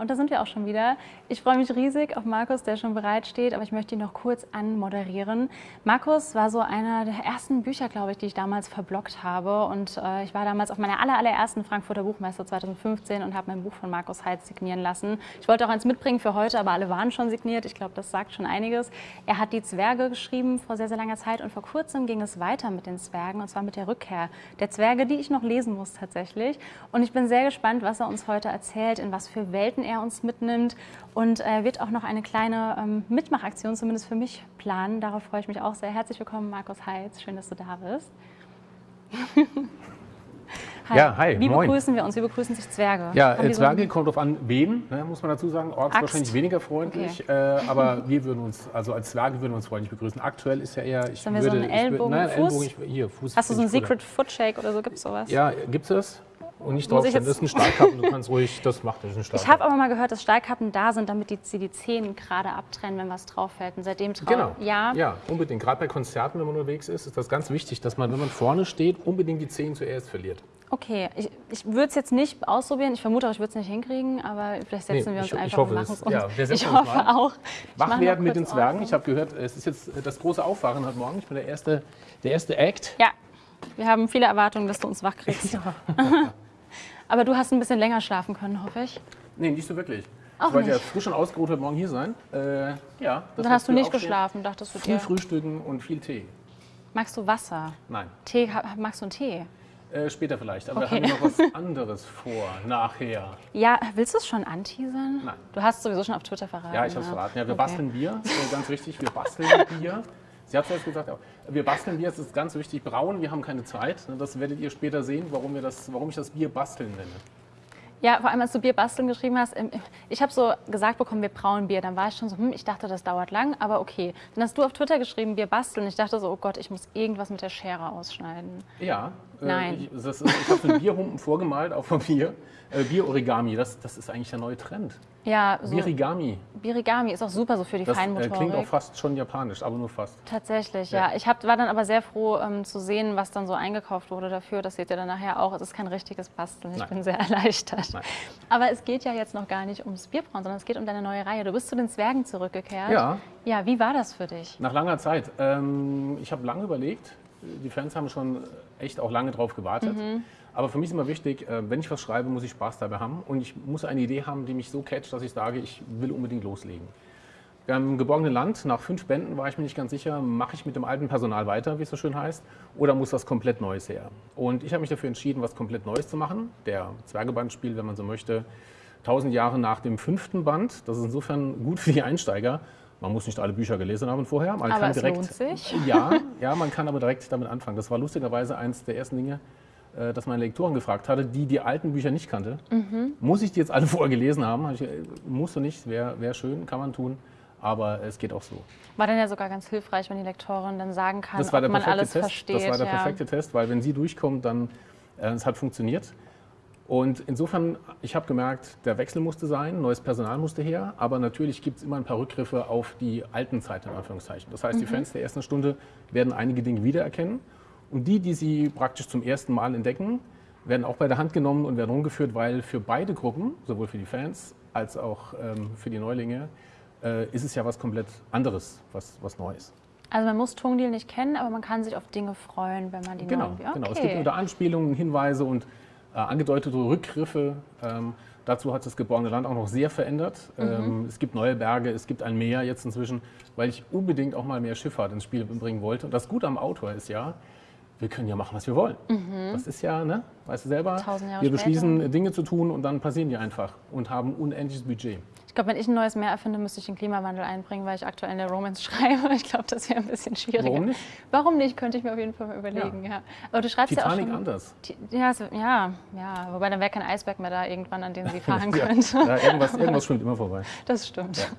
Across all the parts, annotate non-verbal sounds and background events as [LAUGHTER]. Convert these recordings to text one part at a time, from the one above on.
Und da sind wir auch schon wieder. Ich freue mich riesig auf Markus, der schon bereit steht, aber ich möchte ihn noch kurz anmoderieren. Markus war so einer der ersten Bücher, glaube ich, die ich damals verblockt habe. Und äh, ich war damals auf meiner aller, allerersten Frankfurter Buchmesse 2015 und habe mein Buch von Markus Heitz signieren lassen. Ich wollte auch eins mitbringen für heute, aber alle waren schon signiert. Ich glaube, das sagt schon einiges. Er hat die Zwerge geschrieben vor sehr, sehr langer Zeit und vor kurzem ging es weiter mit den Zwergen und zwar mit der Rückkehr der Zwerge, die ich noch lesen muss tatsächlich. Und ich bin sehr gespannt, was er uns heute erzählt, in was für Welt Welten er uns mitnimmt und er wird auch noch eine kleine ähm, Mitmachaktion, zumindest für mich, planen. Darauf freue ich mich auch sehr. Herzlich willkommen, Markus Heitz. Schön, dass du da bist. hi. [LAUGHS] Ja, hi. Wie moin. begrüßen wir uns? Wie begrüßen sich Zwerge? Ja, äh, Zwerge so kommt drauf an, wen, ne, muss man dazu sagen. Orks Axt. wahrscheinlich weniger freundlich, okay. äh, aber [LAUGHS] wir würden uns, also als Zwerge würden wir uns freundlich begrüßen. Aktuell ist ja eher, ich Sollen wir würde, so einen Ellbogen, ich, nein, Fuß? Ellbogen ich, hier, Fuß. Hast du so einen Secret Foot Shake oder so? Gibt es sowas? Ja, gibt es das? Und nicht draufstellen, das ist ein Stahlkappen, du kannst ruhig, das macht das ein [LAUGHS] Stahlkappen. Ich habe aber mal gehört, dass Stahlkappen da sind, damit die, die Zehen gerade abtrennen, wenn was drauf fällt. Und seitdem trau Genau, ja. ja, unbedingt. Gerade bei Konzerten, wenn man unterwegs ist, ist das ganz wichtig, dass man, wenn man vorne steht, unbedingt die Zehen zuerst verliert. Okay, ich, ich würde es jetzt nicht ausprobieren. Ich vermute auch, ich würde es nicht hinkriegen, aber vielleicht setzen nee, wir uns ich, einfach ich hoffe, und machen es uns. Ja, wir ich hoffe mal. auch. Wach werden mit den Zwergen. Auf. Ich habe gehört, es ist jetzt das große Aufwachen heute Morgen. Ich bin der erste, der erste Act. Ja, wir haben viele Erwartungen, dass du uns wach kriegst. [LAUGHS] Ja. [LAUGHS] Aber du hast ein bisschen länger schlafen können, hoffe ich. Nee, nicht so wirklich. Auch ich wollte nicht. ja frisch und ausgeruht heute Morgen hier sein. Äh, ja, Dann hast du nicht geschlafen, dachtest du dir? Viel Frühstücken und viel Tee. Magst du Wasser? Nein. Tee, magst du einen Tee? Äh, später vielleicht, aber okay. wir haben noch was [LAUGHS] anderes vor, nachher. Ja, willst du es schon anteasern? Nein. Du hast es sowieso schon auf Twitter verraten. Ja, ich habe es verraten. Ja, wir okay. basteln Bier, [LAUGHS] ganz wichtig. Wir basteln Bier. Sie hat es gesagt, wir basteln Bier, das ist ganz wichtig. Brauen, wir haben keine Zeit. Das werdet ihr später sehen, warum, wir das, warum ich das Bier basteln nenne. Ja, vor allem als du Bier basteln geschrieben hast, ich habe so gesagt bekommen, wir brauen Bier. Dann war ich schon so, hm, ich dachte, das dauert lang, aber okay. Dann hast du auf Twitter geschrieben, Bier basteln. Ich dachte so, oh Gott, ich muss irgendwas mit der Schere ausschneiden. Ja, äh, Nein. Äh, ich, ich habe einen Bierhumpen vorgemalt auf Papier. Äh, Bier-Origami, das, das ist eigentlich der neue Trend. Ja, so Birigami. Birigami ist auch super so für die das, Feinmotorik. Das klingt auch fast schon japanisch, aber nur fast. Tatsächlich, ja. ja. Ich hab, war dann aber sehr froh ähm, zu sehen, was dann so eingekauft wurde dafür. Das seht ihr dann nachher auch. Es ist kein richtiges Basteln. Ich Nein. bin sehr [LAUGHS] erleichtert. Nein. Aber es geht ja jetzt noch gar nicht ums Bierbrauen, sondern es geht um deine neue Reihe. Du bist zu den Zwergen zurückgekehrt. Ja. Ja, wie war das für dich? Nach langer Zeit. Ähm, ich habe lange überlegt. Die Fans haben schon echt auch lange drauf gewartet. Mhm. Aber für mich ist immer wichtig, äh, wenn ich was schreibe, muss ich Spaß dabei haben und ich muss eine Idee haben, die mich so catcht, dass ich sage, ich will unbedingt loslegen. Im geborgenen Land, nach fünf Bänden war ich mir nicht ganz sicher, mache ich mit dem alten Personal weiter, wie es so schön heißt, oder muss was komplett Neues her? Und ich habe mich dafür entschieden, was komplett Neues zu machen. Der Zwergebandspiel, wenn man so möchte, tausend Jahre nach dem fünften Band. Das ist insofern gut für die Einsteiger. Man muss nicht alle Bücher gelesen haben vorher. Man aber kann direkt, lohnt sich. Ja, ja, man kann aber direkt damit anfangen. Das war lustigerweise eines der ersten Dinge, dass meine Lektoren gefragt hatte, die die alten Bücher nicht kannte. Mhm. Muss ich die jetzt alle [LAUGHS] vorher gelesen haben? Ich, äh, musst du nicht, wäre wär schön, kann man tun. Aber es geht auch so. War dann ja sogar ganz hilfreich, wenn die Lektorin dann sagen kann, ob man alles Test. versteht. Das war der perfekte ja. Test, weil wenn sie durchkommt, dann äh, es hat funktioniert. Und insofern, ich habe gemerkt, der Wechsel musste sein, neues Personal musste her, aber natürlich gibt es immer ein paar Rückgriffe auf die alten Zeiten, in Anführungszeichen. Das heißt, mhm. die Fans der ersten Stunde werden einige Dinge wiedererkennen und die, die sie praktisch zum ersten Mal entdecken, werden auch bei der Hand genommen und werden rumgeführt, weil für beide Gruppen, sowohl für die Fans als auch ähm, für die Neulinge, äh, ist es ja was komplett anderes, was, was Neues. Also man muss Tungdeal nicht kennen, aber man kann sich auf Dinge freuen, wenn man die genau. Okay. Genau, es gibt wieder Anspielungen, Hinweise und äh, angedeutete Rückgriffe. Ähm, dazu hat das geborene Land auch noch sehr verändert. Mhm. Ähm, es gibt neue Berge, es gibt ein Meer jetzt inzwischen, weil ich unbedingt auch mal mehr Schifffahrt ins Spiel bringen wollte. Und das Gute am Autor ist ja, wir können ja machen, was wir wollen. Mhm. Das ist ja, ne, weißt du selber, wir beschließen später. Dinge zu tun und dann passieren die einfach und haben unendliches Budget. Ich glaube, wenn ich ein neues Meer erfinde, müsste ich den Klimawandel einbringen, weil ich aktuell in der Romance [LAUGHS] schreibe. Ich glaube, das wäre ein bisschen schwieriger. Warum nicht? Warum nicht, könnte ich mir auf jeden Fall mal überlegen. Ja. ja. Aber du schreibst Titanic ja auch schon, anders. Ja, so, ja, ja, wobei dann wäre kein Eisberg mehr da irgendwann, an dem sie [LAUGHS] fahren ja. könnte. Ja, irgendwas, irgendwas schwimmt immer vorbei. Das stimmt.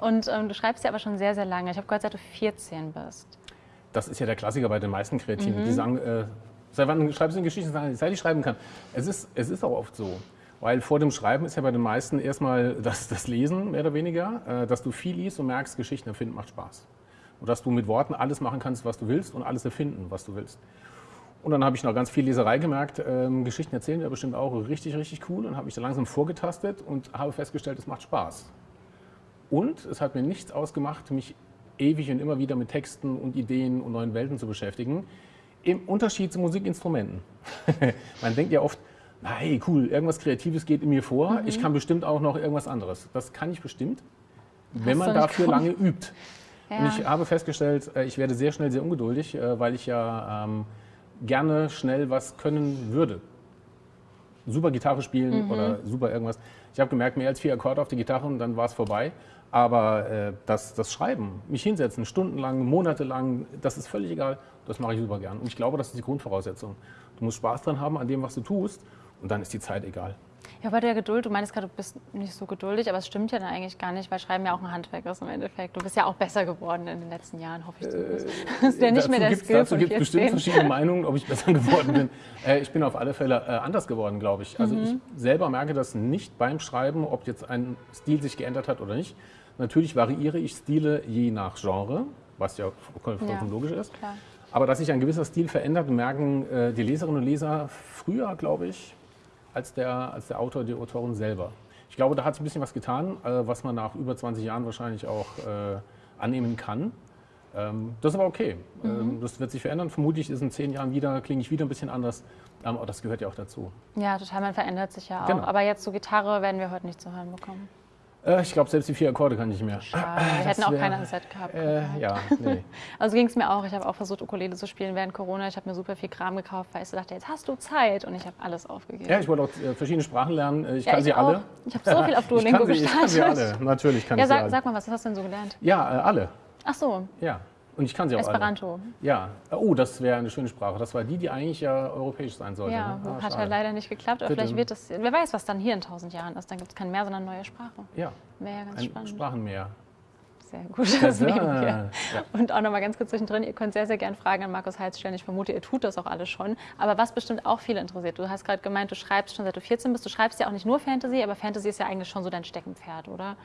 Und ähm, du schreibst ja aber schon sehr, sehr lange. Ich habe gehört, seit du 14 bist. Das ist ja der Klassiker bei den meisten Kreativen. Mhm. Die sagen, äh, seit wann schreibst du eine Geschichte? Seit ich schreiben kann. Es ist, es ist auch oft so. Weil vor dem Schreiben ist ja bei den meisten erstmal das, das Lesen, mehr oder weniger, äh, dass du viel liest und merkst, Geschichten erfinden macht Spaß. Und dass du mit Worten alles machen kannst, was du willst und alles erfinden, was du willst. Und dann habe ich noch ganz viel Leserei gemerkt. Ähm, Geschichten erzählen wäre bestimmt auch richtig, richtig cool. Und habe mich da langsam vorgetastet und habe festgestellt, es macht Spaß. Und es hat mir nichts ausgemacht, mich ewig und immer wieder mit Texten und Ideen und neuen Welten zu beschäftigen. Im Unterschied zu Musikinstrumenten. [LAUGHS] Man denkt ja oft, hey, cool, irgendwas Kreatives geht in mir vor. Mhm. Ich kann bestimmt auch noch irgendwas anderes. Das kann ich bestimmt, wenn man dafür lange übt. Ja. Und ich habe festgestellt, äh, ich werde sehr schnell sehr ungeduldig, äh, weil ich ja ähm, gerne schnell was können würde. Super Gitarre spielen mhm. oder super irgendwas. Ich habe gemerkt, mehr als vier Akkorde auf die Gitarre und dann war es vorbei. Aber äh, das, das Schreiben, mich hinsetzen, stundenlang, monatelang, das ist völlig egal. Das mache ich super gern. Und ich glaube, das ist die Grundvoraussetzung. Du musst Spaß dran haben an dem, was du tust. Und dann ist die Zeit egal. Ja, bei der Geduld, du meinst gerade, du bist nicht so geduldig, aber es stimmt ja dann eigentlich gar nicht, weil Schreiben ja auch ein Handwerk ist im Endeffekt. Du bist ja auch besser geworden in den letzten Jahren, hoffe ich zumindest. Äh, das [LAUGHS] ist ja nicht mehr der gibt's, Skill Dazu gibt es bestimmt verschiedene Meinungen, ob ich [LAUGHS] besser geworden bin. Äh, ich bin auf alle Fälle äh, anders geworden, glaube ich. Also mhm. ich selber merke das nicht beim Schreiben, ob jetzt ein Stil sich geändert hat oder nicht. Natürlich variiere ich Stile je nach Genre, was ja vollkommen logisch ist. Klar. Aber dass sich ein gewisser Stil verändert, merken äh, die Leserinnen und Leser früher, glaube ich, als der, als der Autor, die Autorin selber. Ich glaube, da hat sich ein bisschen was getan, äh, was man nach über 20 Jahren wahrscheinlich auch äh, annehmen kann. Ähm, das ist aber okay. Mhm. Ähm, das wird sich verändern. Vermutlich ist in zehn Jahren wieder, klinge ich wieder ein bisschen anders. Ähm, aber das gehört ja auch dazu. Ja, total. Man verändert sich ja auch. Genau. Aber jetzt so Gitarre werden wir heute nicht zu hören bekommen. Äh, ich glaube, selbst die vier Akkorde kann ich nicht mehr. Schade. Wir hätten auch wär, keine Set gehabt. Äh, ja, nee. [LAUGHS] Also ging es mir auch. Ich habe auch versucht, Ukulele zu spielen während Corona. Ich habe mir super viel Kram gekauft, weil ich so dachte, jetzt hast du Zeit. Und ich habe alles aufgegeben. Ja, ich wollte auch äh, verschiedene Sprachen lernen. Äh, ich ja, kann ich sie auch. alle. Ich habe so viel auf [LAUGHS] Duolingo ich gestartet. Ich kann sie alle. Natürlich kann ja, ich sag, sie alle. Sag mal, was hast du denn so gelernt? Ja, alle. Ach so. Ja. Und ich kann sie auch Esperanto. Alle. Ja. Oh, das wäre eine schöne Sprache. Das war die, die eigentlich ja europäisch sein sollte. Ja, ne? ah, hat ja leider nicht geklappt. Aber vielleicht wird das, wer weiß, was dann hier in tausend Jahren ist. Dann gibt es kein Meer, sondern neue Sprache. Ja. Wäre ja ganz Ein spannend. Sprachenmeer. Sehr gut, das nehmen wir. Ja. Und auch noch mal ganz kurz zwischendrin, ihr könnt sehr, sehr gerne Fragen an Markus Heitz stellen. Ich vermute, ihr tut das auch alle schon. Aber was bestimmt auch viele interessiert, du hast gerade gemeint, du schreibst schon seit du 14 bist. Du schreibst ja auch nicht nur Fantasy, aber Fantasy ist ja eigentlich schon so dein Steckenpferd, oder?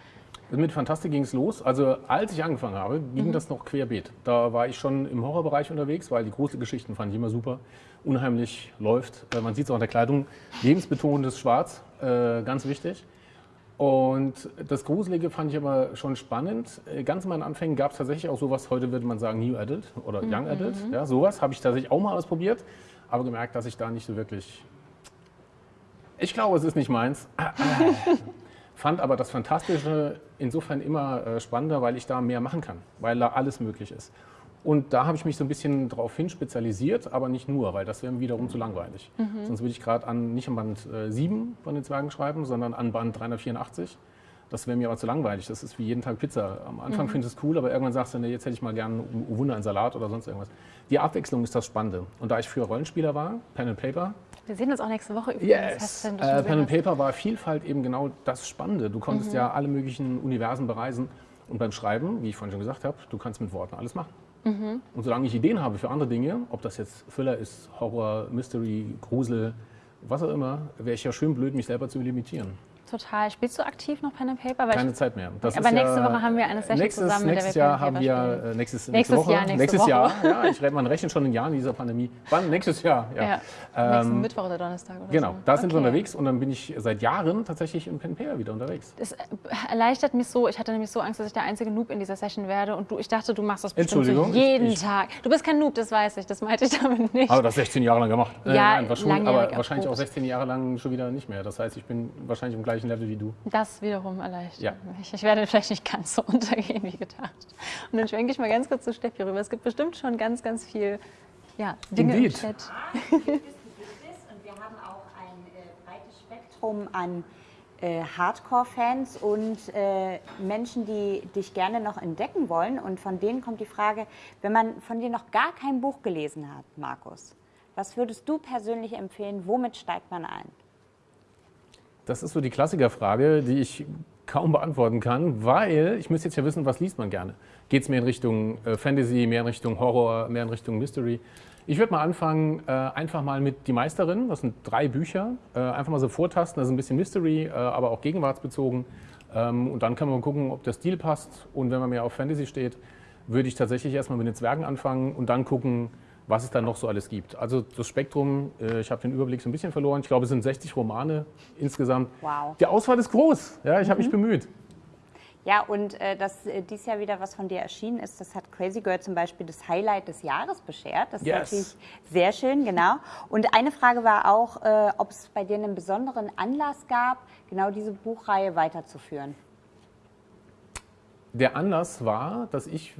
Mit Fantastik ging es los. Also als ich angefangen habe, ging mhm. das noch querbeet. Da war ich schon im Horrorbereich unterwegs, weil die großen Geschichten fand ich immer super. Unheimlich läuft. Äh, man sieht es auch an der Kleidung. Lebensbetonendes Schwarz, äh, ganz wichtig. Und das Gruselige fand ich aber schon spannend. Äh, ganz in meinen Anfängen gab es tatsächlich auch sowas, heute würde man sagen New Adult oder Young mhm. Adult. Ja, sowas habe ich tatsächlich auch mal ausprobiert, aber gemerkt, dass ich da nicht so wirklich. Ich glaube, es ist nicht meins. [LAUGHS] Fand aber das Fantastische insofern immer äh, spannender, weil ich da mehr machen kann, weil da alles möglich ist. Und da habe ich mich so ein bisschen darauf hin spezialisiert, aber nicht nur, weil das wäre wiederum zu langweilig. Mhm. Sonst würde ich gerade an, nicht an Band äh, 7 von den Zwergen schreiben, sondern an Band 384. Das wäre mir aber zu langweilig. Das ist wie jeden Tag Pizza. Am Anfang mhm. findest du es cool, aber irgendwann sagst du, nee, jetzt hätte ich mal gerne Wunder einen Salat oder sonst irgendwas. Die Abwechslung ist das Spannende. Und da ich früher Rollenspieler war, Pen and Paper, wir sehen uns auch nächste Woche übrigens. Yes. Äh, Pen and Paper war Vielfalt eben genau das Spannende. Du konntest mhm. ja alle möglichen Universen bereisen. Und beim Schreiben, wie ich vorhin schon gesagt habe, du kannst mit Worten alles machen. Mhm. Und solange ich Ideen habe für andere Dinge, ob das jetzt Thriller ist, Horror, Mystery, Grusel, was auch immer, wäre ich ja schön blöd, mich selber zu limitieren total. Spielst du aktiv noch Pen and Paper? Weil Keine ich, Zeit mehr. Das aber nächste ja, Woche haben wir eine Session nächstes, zusammen, nächstes Jahr haben wir äh, nächstes, nächstes Woche, Jahr, nächste nächstes Woche. Jahr. Ja, ich rede, man rechnet schon in Jahren dieser Pandemie. Wann? Nächstes Jahr. Ja. ja. Ähm, Nächsten Mittwoch oder Donnerstag oder Genau, so. da sind okay. wir unterwegs und dann bin ich seit Jahren tatsächlich in Pen and Paper wieder unterwegs. Das äh, erleichtert mich so. Ich hatte nämlich so Angst, dass ich der einzige Noob in dieser Session werde und du, ich dachte, du machst das bestimmt so jeden ich, Tag. Du bist kein Noob, das weiß ich. Das meinte ich damit nicht. Aber das 16 Jahre lang gemacht. Äh, ja, nein, schon, aber wahrscheinlich auch 16 Jahre lang schon wieder nicht mehr. Das heißt, ich bin wahrscheinlich im gleichen Level wie du. Das wiederum erleichtert. Ja. Ich, ich, werde vielleicht nicht ganz so [LAUGHS] untergehen wie gedacht. Und dann schwenke ich mal ganz kurz zu Steffi rüber. Es gibt bestimmt schon ganz, ganz viel ja, Dinge Indeed. im Chat. [LAUGHS] und wir haben auch ein äh, breites Spektrum an äh, Hardcore-Fans und äh, Menschen, die dich gerne noch entdecken wollen. Und von denen kommt die Frage, wenn man von dir noch gar kein Buch gelesen hat, Markus, was würdest du persönlich empfehlen, womit steigt man ein? Das ist so die Klassikerfrage, die ich kaum beantworten kann, weil ich müsste jetzt ja wissen, was liest man gerne. Geht es mehr in Richtung äh, Fantasy, mehr in Richtung Horror, mehr in Richtung Mystery? Ich würde mal anfangen, äh, einfach mal mit Die Meisterin, das sind drei Bücher, äh, einfach mal so vortasten, das ist ein bisschen Mystery, aber auch gegenwartsbezogen. Ähm, und dann kann man gucken, ob der Stil passt. Und wenn man mehr auf Fantasy steht, würde ich tatsächlich erstmal mit den Zwergen anfangen und dann gucken, was es dann noch so alles gibt. Also das Spektrum, äh, ich habe den Überblick so ein bisschen verloren. Ich glaube, es sind 60 Romane insgesamt. Wow. Die Auswahl ist groß. Ja, ich habe mich bemüht. Ja, und äh, dass äh, dieses Jahr wieder was von dir erschienen ist, das hat Crazy Girl zum Beispiel das Highlight des Jahres beschert. Das ist Yes. natürlich sehr schön, genau. Und eine Frage war auch, äh, ob es bei dir einen besonderen Anlass gab, genau diese Buchreihe weiterzuführen. Der Anlass war, dass ich,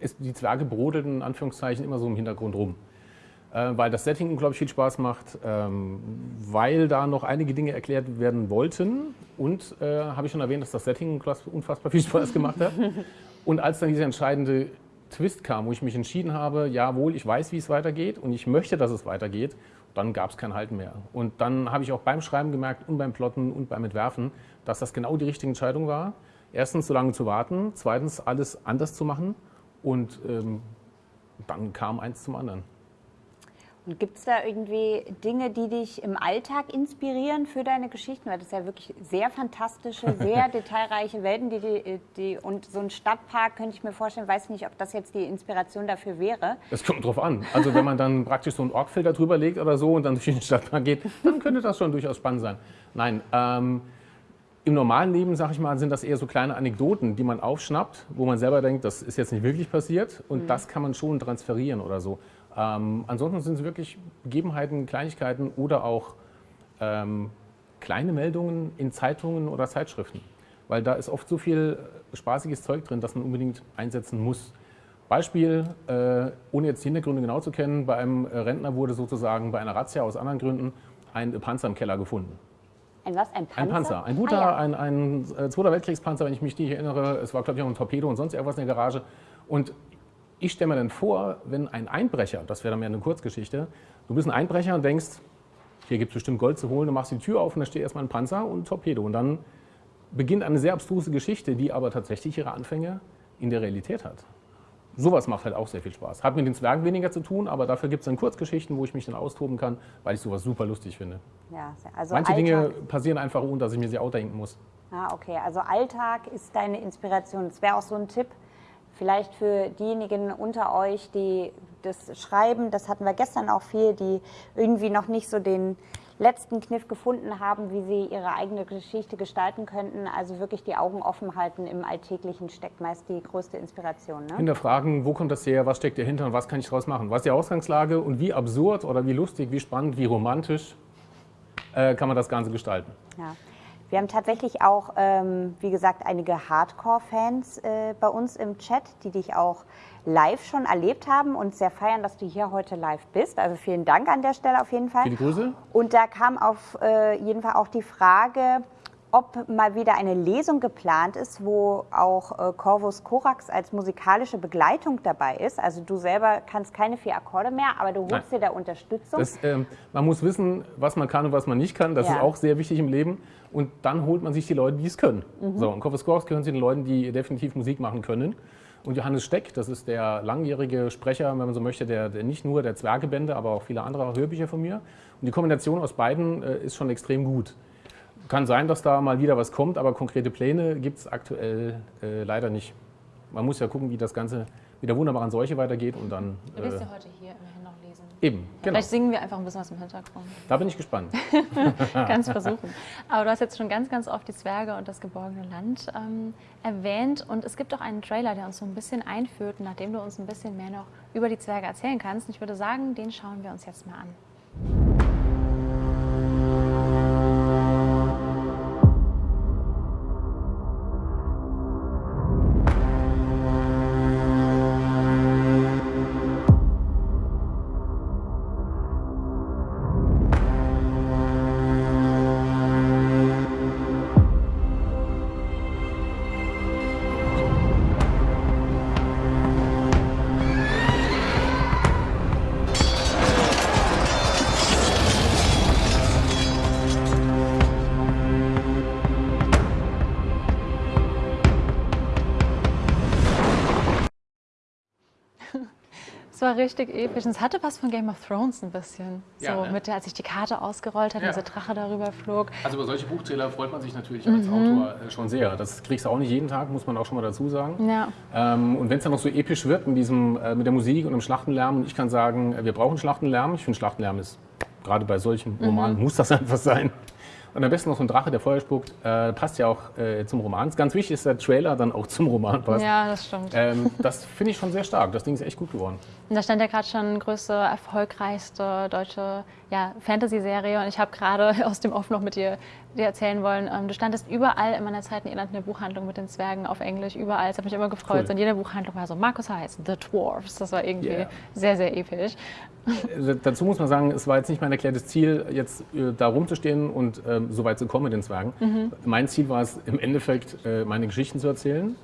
es, die Zwerge brodelten in Anführungszeichen immer so im Hintergrund rum. Äh, weil das Setting unglaublich viel Spaß macht, ähm, weil da noch einige Dinge erklärt werden wollten. Und äh, habe ich schon erwähnt, dass das Setting unfass- unfassbar viel Spaß gemacht hat. [LAUGHS] Und als dann dieser entscheidende Twist kam, wo ich mich entschieden habe, jawohl, ich weiß, wie es weitergeht und ich möchte, dass es weitergeht, dann gab es kein Halten mehr. Und dann habe ich auch beim Schreiben gemerkt und beim Plotten und beim Entwerfen, dass das genau die richtige Entscheidung war. Erstens, so lange zu warten. Zweitens, alles anders zu machen. Und ähm, dann kam eins zum anderen. Und gibt es da irgendwie Dinge, die dich im Alltag inspirieren für deine Geschichten? Weil das ja wirklich sehr fantastische, [LAUGHS] sehr detailreiche Welten, die, die, die und so ein Stadtpark könnte ich mir vorstellen, weiß nicht, ob das jetzt die Inspiration dafür wäre. Es kommt drauf an. Also wenn man dann praktisch so einen Orgfilter drüber legt oder so und dann durch den Stadtpark geht, dann könnte das schon durchaus spannend sein. Nein, ähm, im normalen Leben, sag ich mal, sind das eher so kleine Anekdoten, die man aufschnappt, wo man selber denkt, das ist jetzt nicht wirklich passiert und das kann man schon transferieren oder so. Ähm, ansonsten sind es wirklich Begebenheiten, Kleinigkeiten oder auch ähm, kleine Meldungen in Zeitungen oder Zeitschriften. Weil da ist oft so viel spaßiges Zeug drin, das man unbedingt einsetzen muss. Beispiel, äh, ohne jetzt die Hintergründe genau zu kennen, bei einem äh, Rentner wurde sozusagen bei einer Razzia aus anderen Gründen ein Panzer im Keller gefunden. Ein was? Ein Panzer? Ein Panzer, ein guter, Ah, ja. ein, ein äh, Zweiter Weltkriegspanzer, wenn ich mich nicht erinnere. Es war, glaube ich, auch ein Torpedo und sonst irgendwas in der Garage. Und ich stelle mir dann vor, wenn ein Einbrecher, das wäre dann mehr eine Kurzgeschichte, du bist ein Einbrecher und denkst, hier gibt es bestimmt Gold zu holen, du machst die Tür auf und da steht erstmal ein Panzer und ein Torpedo. Und dann beginnt eine sehr abstruse Geschichte, die aber tatsächlich ihre Anfänge in der Realität hat. Sowas macht halt auch sehr viel Spaß. Hat mit den Zwergen weniger zu tun, aber dafür gibt es dann Kurzgeschichten, wo ich mich dann austoben kann, weil ich sowas super lustig finde. Ja, also Manche Alltag. Dinge passieren einfach, ohne dass ich mir sie auch denken muss. Ah, okay. Also Alltag ist deine Inspiration. Das wäre auch so ein Tipp, vielleicht für diejenigen unter euch, die das schreiben, das hatten wir gestern auch viel, die irgendwie noch nicht so den letzten Kniff gefunden haben, wie sie ihre eigene Geschichte gestalten könnten. Also wirklich die Augen offen halten. Im Alltäglichen steckt meist die größte Inspiration. Ne? Hinterfragen, wo kommt das her, was steckt dahinter und was kann ich daraus machen? Was ist die Ausgangslage und wie absurd oder wie lustig, wie spannend, wie romantisch äh, kann man das Ganze gestalten? Ja. Wir haben tatsächlich auch, ähm, wie gesagt, einige Hardcore-Fans äh, bei uns im Chat, die dich auch live schon erlebt haben und sehr feiern, dass du hier heute live bist. Also vielen Dank an der Stelle auf jeden Fall. Viele Grüße. Und da kam auf äh, jeden Fall auch die Frage, ob mal wieder eine Lesung geplant ist, wo auch äh, Corvus Corax als musikalische Begleitung dabei ist. Also du selber kannst keine vier Akkorde mehr, aber du holst dir da Unterstützung. Das, ähm, man muss wissen, was man kann und was man nicht kann. Das Ja. ist auch sehr wichtig im Leben. Und dann holt man sich die Leute, die es können. So, und Corpus Corax gehören zu den Leuten, die definitiv Musik machen können. Und Johannes Steck, das ist der langjährige Sprecher, wenn man so möchte, der, der nicht nur der Zwergebände, aber auch viele andere Hörbücher von mir. Und die Kombination aus beiden äh, ist schon extrem gut. Kann sein, dass da mal wieder was kommt, aber konkrete Pläne gibt es aktuell äh, leider nicht. Man muss ja gucken, wie das Ganze mit der wunderbaren Seuche weitergeht und dann Du wirst äh, ja heute hier immerhin. Eben. Genau. Vielleicht singen wir einfach ein bisschen was im Hintergrund. Da bin ich gespannt. [LAUGHS] Ganz versuchen. [LAUGHS] Aber du hast jetzt schon ganz, ganz oft die Zwerge und das geborgene Land ähm, erwähnt. Und es gibt auch einen Trailer, der uns so ein bisschen einführt, nachdem du uns ein bisschen mehr noch über die Zwerge erzählen kannst. Und ich würde sagen, den schauen wir uns jetzt mal an. War richtig episch. Und es hatte was von Game of Thrones ein bisschen. Ja, so ne? mit der, als sich die Karte ausgerollt hat, Ja. und dieser Drache darüber flog. Also über solche Buchtrailer freut man sich natürlich als Autor äh, schon sehr. Das kriegst du auch nicht jeden Tag, muss man auch schon mal dazu sagen. Ja. Ähm, und wenn es dann noch so episch wird mit, diesem, äh, mit der Musik und dem Schlachtenlärm, und ich kann sagen, äh, wir brauchen Schlachtenlärm. Ich finde, Schlachtenlärm ist, gerade bei solchen Romanen, muss das [LAUGHS] einfach sein. Und am besten noch so ein Drache, der Feuer spuckt, äh, passt ja auch äh, zum Roman. Ganz wichtig ist, dass der Trailer dann auch zum Roman passt. ja, das stimmt. Ähm, das finde ich schon sehr stark. Das Ding ist echt gut geworden. Und da stand ja gerade schon größte, erfolgreichste deutsche ja, Fantasy-Serie. Und ich habe gerade [LAUGHS] aus dem Off noch mit dir, dir erzählen wollen, ähm, du standest überall in meiner Zeit in Irland in der Buchhandlung mit den Zwergen auf Englisch, überall. Es hat mich immer gefreut. Cool. Und jede Buchhandlung war so, Markus Heiß, The Dwarfs. Das war irgendwie Yeah. sehr, sehr episch. Äh, Dazu muss man sagen, es war jetzt nicht mein erklärtes Ziel, jetzt äh, da rumzustehen und ähm, so weit zu kommen mit den Zwergen. Mein Ziel war es, im Endeffekt äh, meine Geschichten zu erzählen,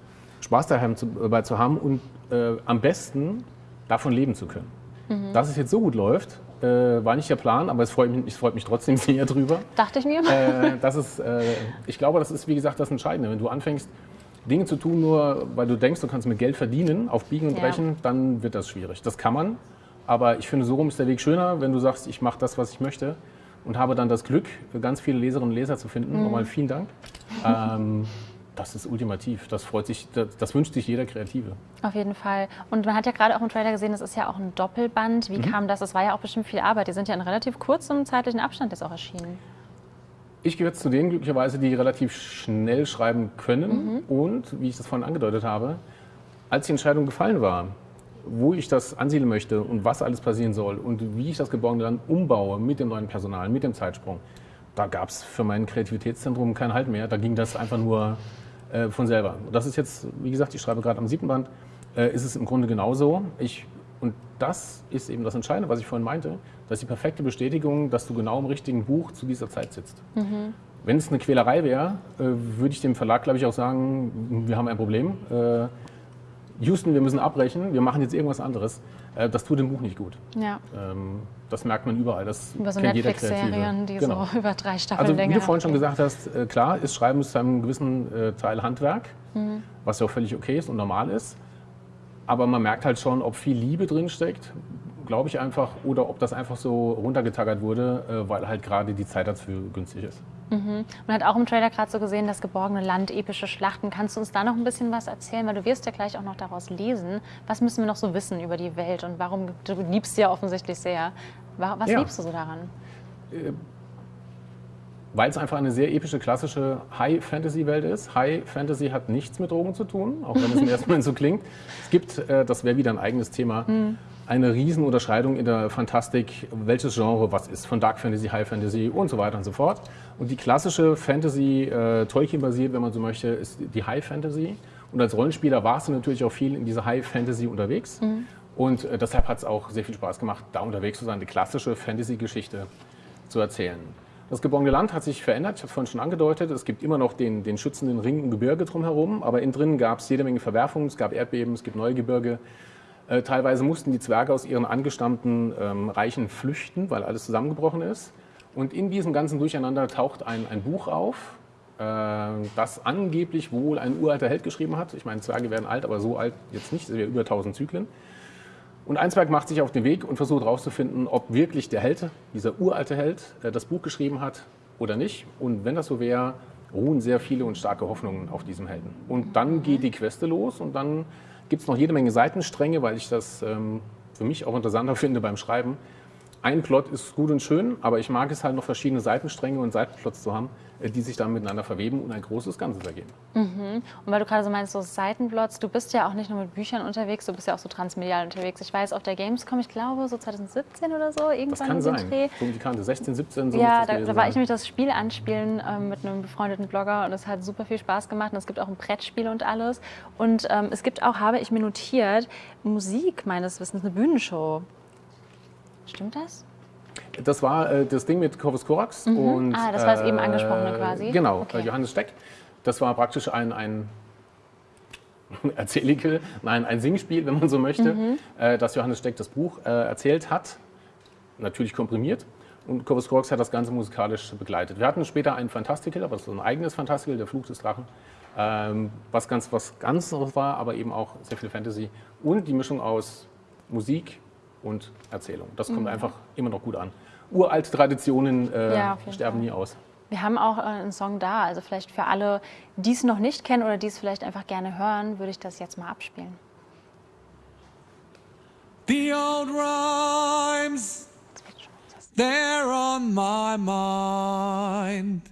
Spaß daheim zu, dabei zu haben und äh, am besten davon leben zu können. Dass es jetzt so gut läuft, äh, war nicht der Plan, aber es freut mich, es freut mich trotzdem [LAUGHS] sehr drüber. Dachte ich mir. äh, das ist, äh, ich glaube, das ist, wie gesagt, das Entscheidende. Wenn du anfängst, Dinge zu tun, nur weil du denkst, du kannst mit Geld verdienen, auf Biegen und Ja. Brechen, dann wird das schwierig. Das kann man, aber ich finde, so rum ist der Weg schöner, wenn du sagst, ich mache das, was ich möchte und habe dann das Glück, ganz viele Leserinnen und Leser zu finden. Nochmal vielen Dank. Ähm, [LAUGHS] das ist ultimativ. Das freut sich, das, das wünscht sich jeder Kreative. Auf jeden Fall. Und man hat ja gerade auch im Trailer gesehen, das ist ja auch ein Doppelband. Wie Mhm. kam das? Das war ja auch bestimmt viel Arbeit. Die sind ja in relativ kurzem zeitlichen Abstand jetzt auch erschienen. Ich gehöre jetzt zu denen glücklicherweise, die relativ schnell schreiben können. Und, wie ich das vorhin angedeutet habe, als die Entscheidung gefallen war, wo ich das ansiedeln möchte und was alles passieren soll und wie ich das geborgene Land umbaue mit dem neuen Personal, mit dem Zeitsprung, da gab es für mein Kreativitätszentrum keinen Halt mehr. Da ging das einfach nur äh, von selber. Das ist jetzt, wie gesagt, ich schreibe gerade am siebten Band, äh, ist es im Grunde genauso. Ich, und das ist eben das Entscheidende, was ich vorhin meinte. Das ist die perfekte Bestätigung, dass du genau im richtigen Buch zu dieser Zeit sitzt. Wenn es eine Quälerei wäre, äh, würde ich dem Verlag, glaube ich, auch sagen, wir haben ein Problem. Äh, Houston, wir müssen abbrechen, wir machen jetzt irgendwas anderes. Äh, das tut dem Buch nicht gut. Ja. Ähm, das merkt man überall. Das Über so. Netflix-Serien, die Genau. so [LAUGHS] über drei Staffeln Also wie du vorhin schon gesagt hast, äh, klar ist Schreiben zu einem gewissen äh, Teil Handwerk, Mhm. was ja auch völlig okay ist und normal ist. Aber man merkt halt schon, ob viel Liebe drin steckt, glaube ich einfach, oder ob das einfach so runtergetaggert wurde, äh, weil halt gerade die Zeit dafür günstig ist. Man hat auch im Trailer gerade so gesehen, das geborgene Land, epische Schlachten. Kannst du uns da noch ein bisschen was erzählen? Weil du wirst ja gleich auch noch daraus lesen. Was müssen wir noch so wissen über die Welt und warum, du liebst sie ja offensichtlich sehr. Wa- Was Ja. liebst du so daran? Weil es einfach eine sehr epische, klassische High-Fantasy-Welt ist. High-Fantasy hat nichts mit Drogen zu tun, auch wenn es im [LAUGHS] ersten Moment so klingt. Es gibt, äh, das wäre wieder ein eigenes Thema, eine Riesenunterscheidung in der Fantastik, welches Genre was ist, von Dark Fantasy, High Fantasy und so weiter und so fort. Und die klassische Fantasy, äh, Tolkien-basiert, wenn man so möchte, ist die High Fantasy. Und als Rollenspieler warst du natürlich auch viel in dieser High Fantasy unterwegs. Und äh, deshalb hat es auch sehr viel Spaß gemacht, da unterwegs zu sein, eine klassische Fantasy-Geschichte zu erzählen. Das geborgene Land hat sich verändert, ich habe es vorhin schon angedeutet. Es gibt immer noch den, den schützenden Ring im Gebirge drumherum, aber innen drin gab es jede Menge Verwerfungen, es gab Erdbeben, es gibt neue Gebirge. Äh, teilweise mussten die Zwerge aus ihren angestammten ähm, Reichen flüchten, weil alles zusammengebrochen ist. Und in diesem ganzen Durcheinander taucht ein, ein Buch auf, äh, das angeblich wohl ein uralter Held geschrieben hat. Ich meine, Zwerge werden alt, aber so alt jetzt nicht, es wäre über 1000 Zyklen. Und Einsberg macht sich auf den Weg und versucht herauszufinden, ob wirklich der Held, dieser uralte Held, äh, das Buch geschrieben hat oder nicht. Und wenn das so wäre, ruhen sehr viele und starke Hoffnungen auf diesem Helden. Und dann geht die Queste los und dann gibt es noch jede Menge Seitenstränge, weil ich das ähm, für mich auch interessanter [LAUGHS] finde beim Schreiben. Ein Plot ist gut und schön, aber ich mag es halt noch verschiedene Seitenstränge und Seitenplots zu haben, die sich dann miteinander verweben und ein großes Ganzes ergeben. Und weil du gerade so meinst, so Seitenplots, du bist ja auch nicht nur mit Büchern unterwegs, du bist ja auch so transmedial unterwegs. Ich weiß, auf der Gamescom, ich glaube so 2017 oder so, Das irgendwann kann in sein. Dreh. So um die Kante 16, 17, so Ja, das da, da war ich nämlich das Spiel anspielen ähm, mit einem befreundeten Blogger und es hat super viel Spaß gemacht und es gibt auch ein Brettspiel und alles. Und ähm, es gibt auch, habe ich mir notiert, Musik meines Wissens, eine Bühnenshow. Stimmt das? Das war äh, das Ding mit Corvus Corax. Und, Ah, das war das eben angesprochene quasi? Genau, Okay. äh, Johannes Steck. Das war praktisch ein, ein [LAUGHS] Erzählige, nein, ein Singspiel, wenn man so möchte, Mhm. äh, dass Johannes Steck das Buch äh, erzählt hat, natürlich komprimiert. Und Corvus Corax hat das Ganze musikalisch begleitet. Wir hatten später ein Fantastical, aber das so ein eigenes Fantastical, der Fluch des Drachen, ähm, was ganz was ganz war, aber eben auch sehr viel Fantasy. Und die Mischung aus Musik, und Erzählung. Das kommt einfach immer noch gut an. Uralte Traditionen äh, Ja, sterben Fall. nie aus. Wir haben auch äh, einen Song da, also vielleicht für alle, die es noch nicht kennen oder die es vielleicht einfach gerne hören, würde ich das jetzt mal abspielen. The old rhymes, they're on my mind.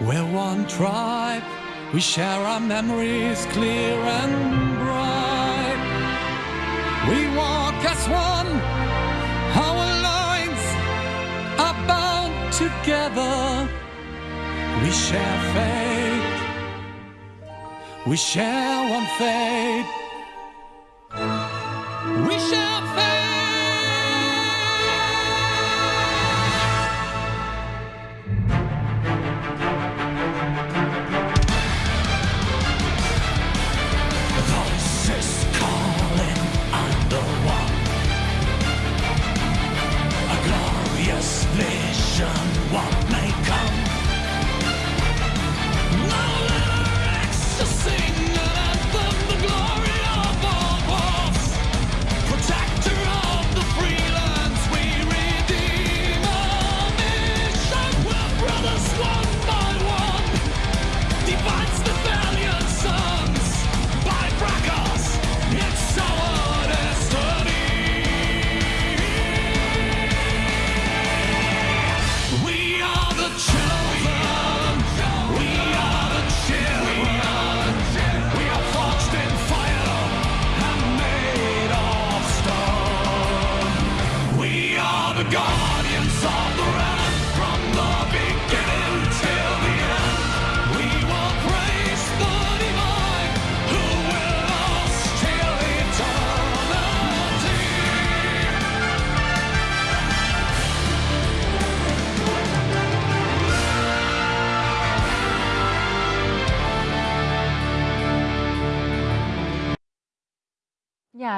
We're one tribe, we share our memories clear and bright. Together. We share fate, we share one fate. We shall fade. The guardians of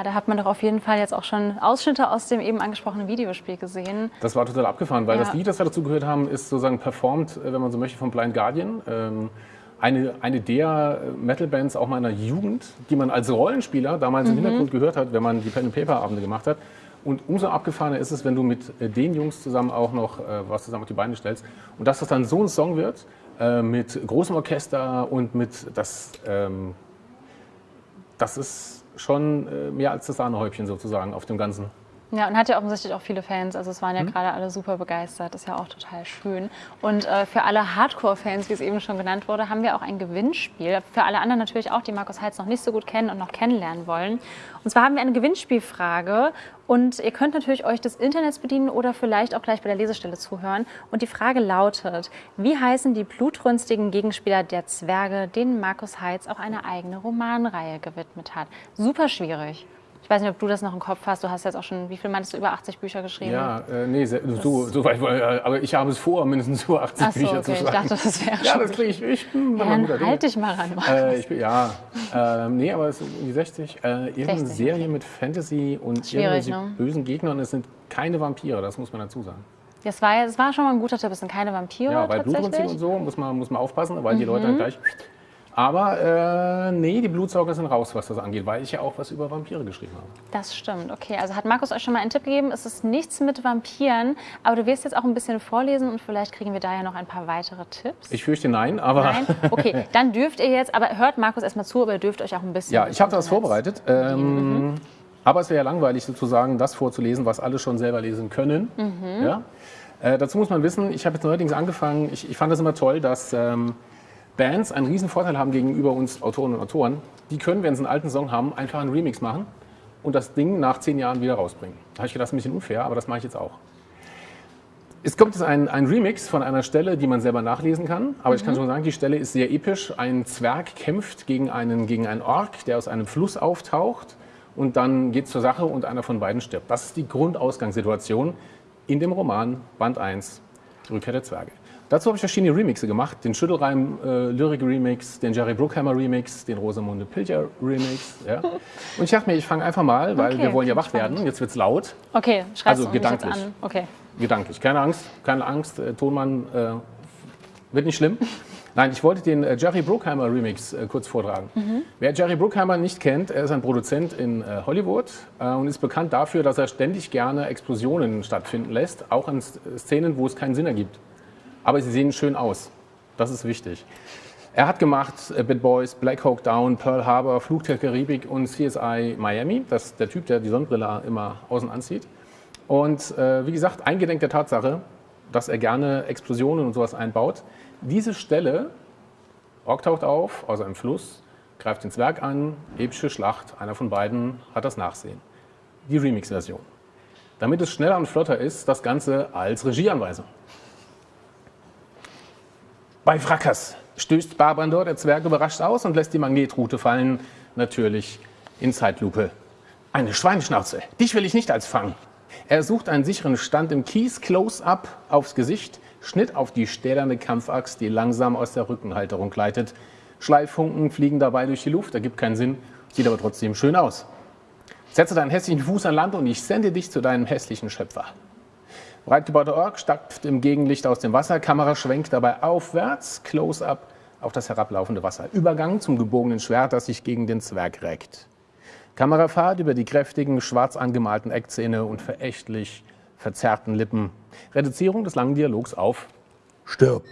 da hat man doch auf jeden Fall jetzt auch schon Ausschnitte aus dem eben angesprochenen Videospiel gesehen. Das war total abgefahren, weil Ja. das Lied, das wir dazu gehört haben, ist sozusagen performt, äh, wenn man so möchte, von Blind Guardian. Ähm, eine, eine der äh, Metal-Bands auch meiner Jugend, die man als Rollenspieler damals im Hintergrund gehört hat, wenn man die Pen-and-Paper-Abende gemacht hat. Und umso abgefahrener ist es, wenn du mit äh, den Jungs zusammen auch noch äh, was zusammen auf die Beine stellst. Und dass das dann so ein Song wird, äh, mit großem Orchester und mit das, ähm, das ist schon äh, mehr als das Sahnehäubchen sozusagen auf dem Ganzen. Ja, und hat ja offensichtlich auch viele Fans. Also es waren ja gerade alle super begeistert. Ist ja auch total schön. Und äh, für alle Hardcore-Fans, wie es eben schon genannt wurde, haben wir auch ein Gewinnspiel. Für alle anderen natürlich auch, die Markus Heitz noch nicht so gut kennen und noch kennenlernen wollen. Und zwar haben wir eine Gewinnspielfrage. Und ihr könnt natürlich euch des Internets bedienen oder vielleicht auch gleich bei der Lesestelle zuhören. Und die Frage lautet, wie heißen die blutrünstigen Gegenspieler der Zwerge, denen Markus Heitz auch eine eigene Romanreihe gewidmet hat? Super schwierig. Ich weiß nicht, ob du das noch im Kopf hast. Du hast jetzt auch schon, wie viel meinst du, über 80 Bücher geschrieben? Ja, äh, nee, sehr, so, so weit, äh, aber ich habe es vor, mindestens über 80 Ach so, Bücher okay. zu Ich schreiben. dachte, das wäre ja, schon. das kriege ich. Ich bin Ja, dann halt dich mal ran. Äh, ich bin, ja, äh, nee, aber es sind die 60. Äh, irgendeine 60, Serie mit Fantasy und Schwierig, irgendwelche ne? bösen Gegnern. Es sind keine Vampire, das muss man dazu sagen. Das war, das war schon mal ein guter Tipp. Es sind keine Vampire Ja, bei. Mhm. Blutrunzig und so muss man, muss man aufpassen, weil die Leute dann gleich. Aber äh, nee, die Blutsauger sind raus, was das angeht, weil ich ja auch was über Vampire geschrieben habe. Das stimmt. Okay, also hat Markus euch schon mal einen Tipp gegeben. Es ist nichts mit Vampiren, aber du wirst jetzt auch ein bisschen vorlesen und vielleicht kriegen wir da ja noch ein paar weitere Tipps. Ich fürchte nein, aber Nein? [LAUGHS] Okay, dann dürft ihr jetzt, aber hört Markus erstmal zu, aber ihr dürft euch auch ein bisschen. Ja, ich habe das Internets- vorbereitet. Ähm, Aber es wäre ja langweilig sozusagen, das vorzulesen, was alle schon selber lesen können. Ja? Äh, dazu muss man wissen, ich habe jetzt neuerdings angefangen, ich, ich fand das immer toll, dass ähm, Bands einen riesen Vorteil haben gegenüber uns Autoren und Autoren. Die können, wenn sie einen alten Song haben, einfach einen Remix machen und das Ding nach zehn Jahren wieder rausbringen. Da habe ich gedacht, das ist ein bisschen unfair, aber das mache ich jetzt auch. Es kommt jetzt ein, ein Remix von einer Stelle, die man selber nachlesen kann. Aber ich kann schon sagen, die Stelle ist sehr episch. Ein Zwerg kämpft gegen einen, gegen einen Ork, der aus einem Fluss auftaucht. Und dann geht es zur Sache und einer von beiden stirbt. Das ist die Grundausgangssituation in dem Roman Band 1, Rückkehr der Zwerge. Dazu habe ich verschiedene Remixe gemacht. Den Schüttelreim äh, Lyric Remix, den Jerry Bruckheimer Remix, den Rosamunde Pilcher Remix. Ja. [LAUGHS] Und ich dachte mir, ich fange einfach mal, weil Okay, wir wollen ja wach werden. Jetzt wird es laut. Okay, schreibst Also gedanklich. an. Okay. Gedanklich. Keine Angst, keine Angst. Äh, Tonmann äh, wird nicht schlimm. Nein, ich wollte den äh, Jerry Bruckheimer Remix äh, kurz vortragen. Wer Jerry Bruckheimer nicht kennt, er ist ein Produzent in äh, Hollywood und ist bekannt dafür, dass er ständig gerne Explosionen stattfinden lässt, auch in Szenen, wo es keinen Sinn ergibt. Aber sie sehen schön aus. Das ist wichtig. Er hat gemacht äh, Bad Boys, Black Hawk Down, Pearl Harbor, Flug Karibik und CSI Miami. Das ist der Typ, der die Sonnenbrille immer außen anzieht. Und äh, wie gesagt, eingedenk der Tatsache, dass er gerne Explosionen und sowas einbaut. Diese Stelle, Ork taucht auf aus einem Fluss, greift ins Werk an, epische Schlacht, einer von beiden hat das Nachsehen. Die Remix-Version. Damit es schneller und flotter ist, das Ganze als Regieanweisung. Bei Frackers stößt Barbandor der Zwerg überrascht aus und lässt die Magnetrute fallen, natürlich in Zeitlupe. Eine Schweineschnauze, dich will ich nicht als Fang. Er sucht einen sicheren Stand im Kies, Close-up aufs Gesicht, Schnitt auf die stählerne Kampfaxt, die langsam aus der Rückenhalterung gleitet. Schleiffunken fliegen dabei durch die Luft, ergibt keinen Sinn, sieht aber trotzdem schön aus. Setze deinen hässlichen Fuß an Land und ich sende dich zu deinem hässlichen Schöpfer. Breitgebauter Ork stapft im Gegenlicht aus dem Wasser, Kamera schwenkt dabei aufwärts, Close-up auf das herablaufende Wasser. Übergang zum gebogenen Schwert, das sich gegen den Zwerg reckt. Kamerafahrt über die kräftigen, schwarz angemalten Eckzähne und verächtlich verzerrten Lippen. Reduzierung des langen Dialogs auf Stirb.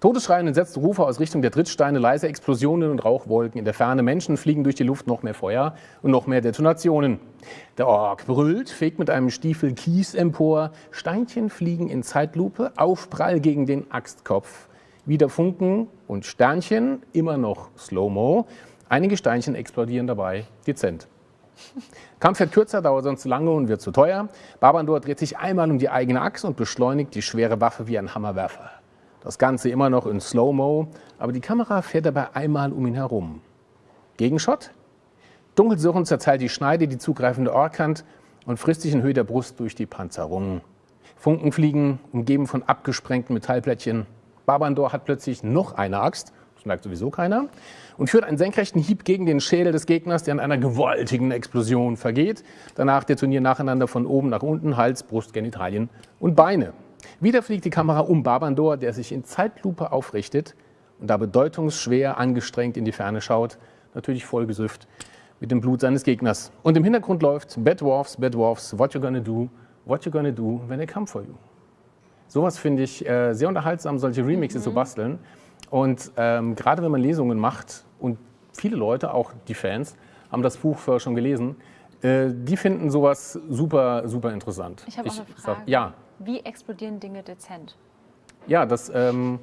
Todesschreie und entsetzte Rufe aus Richtung der Trittsteine, leise Explosionen und Rauchwolken in der Ferne. Menschen fliegen durch die Luft, noch mehr Feuer und noch mehr Detonationen. Der Ork brüllt, fegt mit einem Stiefel Kies empor. Steinchen fliegen in Zeitlupe, Aufprall gegen den Axtkopf. Wieder Funken und Sternchen, immer noch Slow-Mo. Einige Steinchen explodieren dabei dezent. Kampf wird kürzer, dauert sonst zu lange und wird zu teuer. Barbandor dreht sich einmal um die eigene Achse und beschleunigt die schwere Waffe wie ein Hammerwerfer. Das Ganze immer noch in Slow-Mo, aber die Kamera fährt dabei einmal um ihn herum. Gegenshot? Dunkelsurrend zerteilt die Schneide die zugreifende Orkhand und frisst sich in Höhe der Brust durch die Panzerung. Funken fliegen, umgeben von abgesprengten Metallplättchen. Barbandor hat plötzlich noch eine Axt, das merkt sowieso keiner, und führt einen senkrechten Hieb gegen den Schädel des Gegners, der in einer gewaltigen Explosion vergeht. Danach detonieren nacheinander von oben nach unten Hals, Brust, Genitalien und Beine. Wieder fliegt die Kamera um Barbandor, der sich in Zeitlupe aufrichtet und da bedeutungsschwer angestrengt in die Ferne schaut, natürlich vollgesüfft mit dem Blut seines Gegners. Und im Hintergrund läuft Bad Dwarfs, Bad Dwarfs, What You Gonna Do, What You Gonna Do When They Come For You. Sowas finde ich äh, sehr unterhaltsam, solche Remixes zu basteln. Und ähm, gerade wenn man Lesungen macht und viele Leute, auch die Fans, haben das Buch vorher schon gelesen, äh, die finden sowas super, super interessant. Ich habe auch eine sag- Frage. ja, Wie explodieren Dinge dezent? ja, das ähm,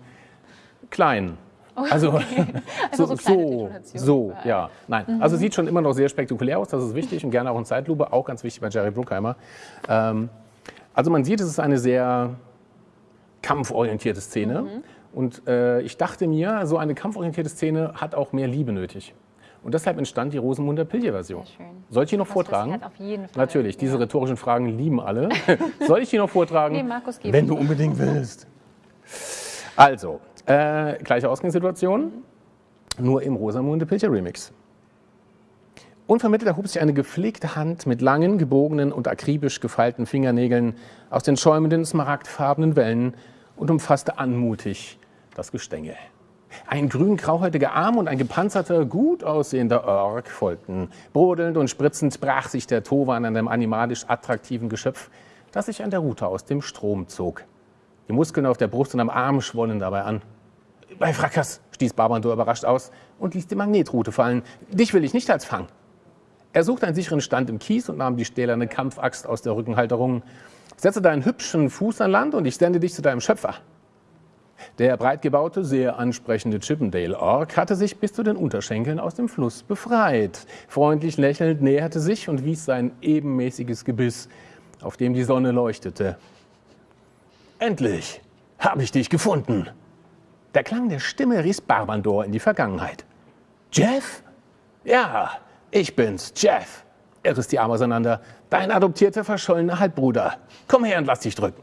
klein. Also, [LAUGHS] Also so so, so, überall. ja, nein. Also sieht schon immer noch sehr spektakulär aus, das ist wichtig und gerne auch in Zeitlupe, auch ganz wichtig bei Jerry Bruckheimer. Ähm, also man sieht, es ist eine sehr kampforientierte Szene Mhm. und äh, ich dachte mir, so eine kampforientierte Szene hat auch mehr Liebe nötig. Und deshalb entstand die Rosenmunder Pilje-Version. Soll ich die noch vortragen? passiert auf jeden Fall. Natürlich, diese Ja. rhetorischen Fragen lieben alle. [LAUGHS] Soll ich die noch vortragen? Nee, Markus, gib Wenn du unbedingt willst. Also, äh, gleiche Ausgangssituation, nur im Rosamunde Pilcher Remix. Unvermittelt erhob sich eine gepflegte Hand mit langen, gebogenen und akribisch gefeilten Fingernägeln aus den schäumenden, smaragdfarbenen Wellen und umfasste anmutig das Gestänge. Ein grün-grauhäutiger Arm und ein gepanzerter, gut aussehender Ork folgten. Brodelnd und spritzend brach sich der Towan an dem animalisch attraktiven Geschöpf, das sich an der Rute aus dem Strom zog. Die Muskeln auf der Brust und am Arm schwollen dabei an. Bei Frackers, stieß Barbandor überrascht aus und ließ die Magnetrute fallen. Dich will ich nicht als Fang. Er suchte einen sicheren Stand im Kies und nahm die stählerne Kampfaxt aus der Rückenhalterung. Setze deinen hübschen Fuß an Land und ich sende dich zu deinem Schöpfer. Der breitgebaute, sehr ansprechende Chippendale-Ork hatte sich bis zu den Unterschenkeln aus dem Fluss befreit. Freundlich lächelnd näherte sich und wies sein ebenmäßiges Gebiss, auf dem die Sonne leuchtete. Endlich habe ich dich gefunden. Der Klang der Stimme riss Barbandor in die Vergangenheit. Jeff? Ja, ich bin's, Jeff. Er riss die Arme auseinander. Dein adoptierter, verschollener Halbbruder. Komm her und lass dich drücken.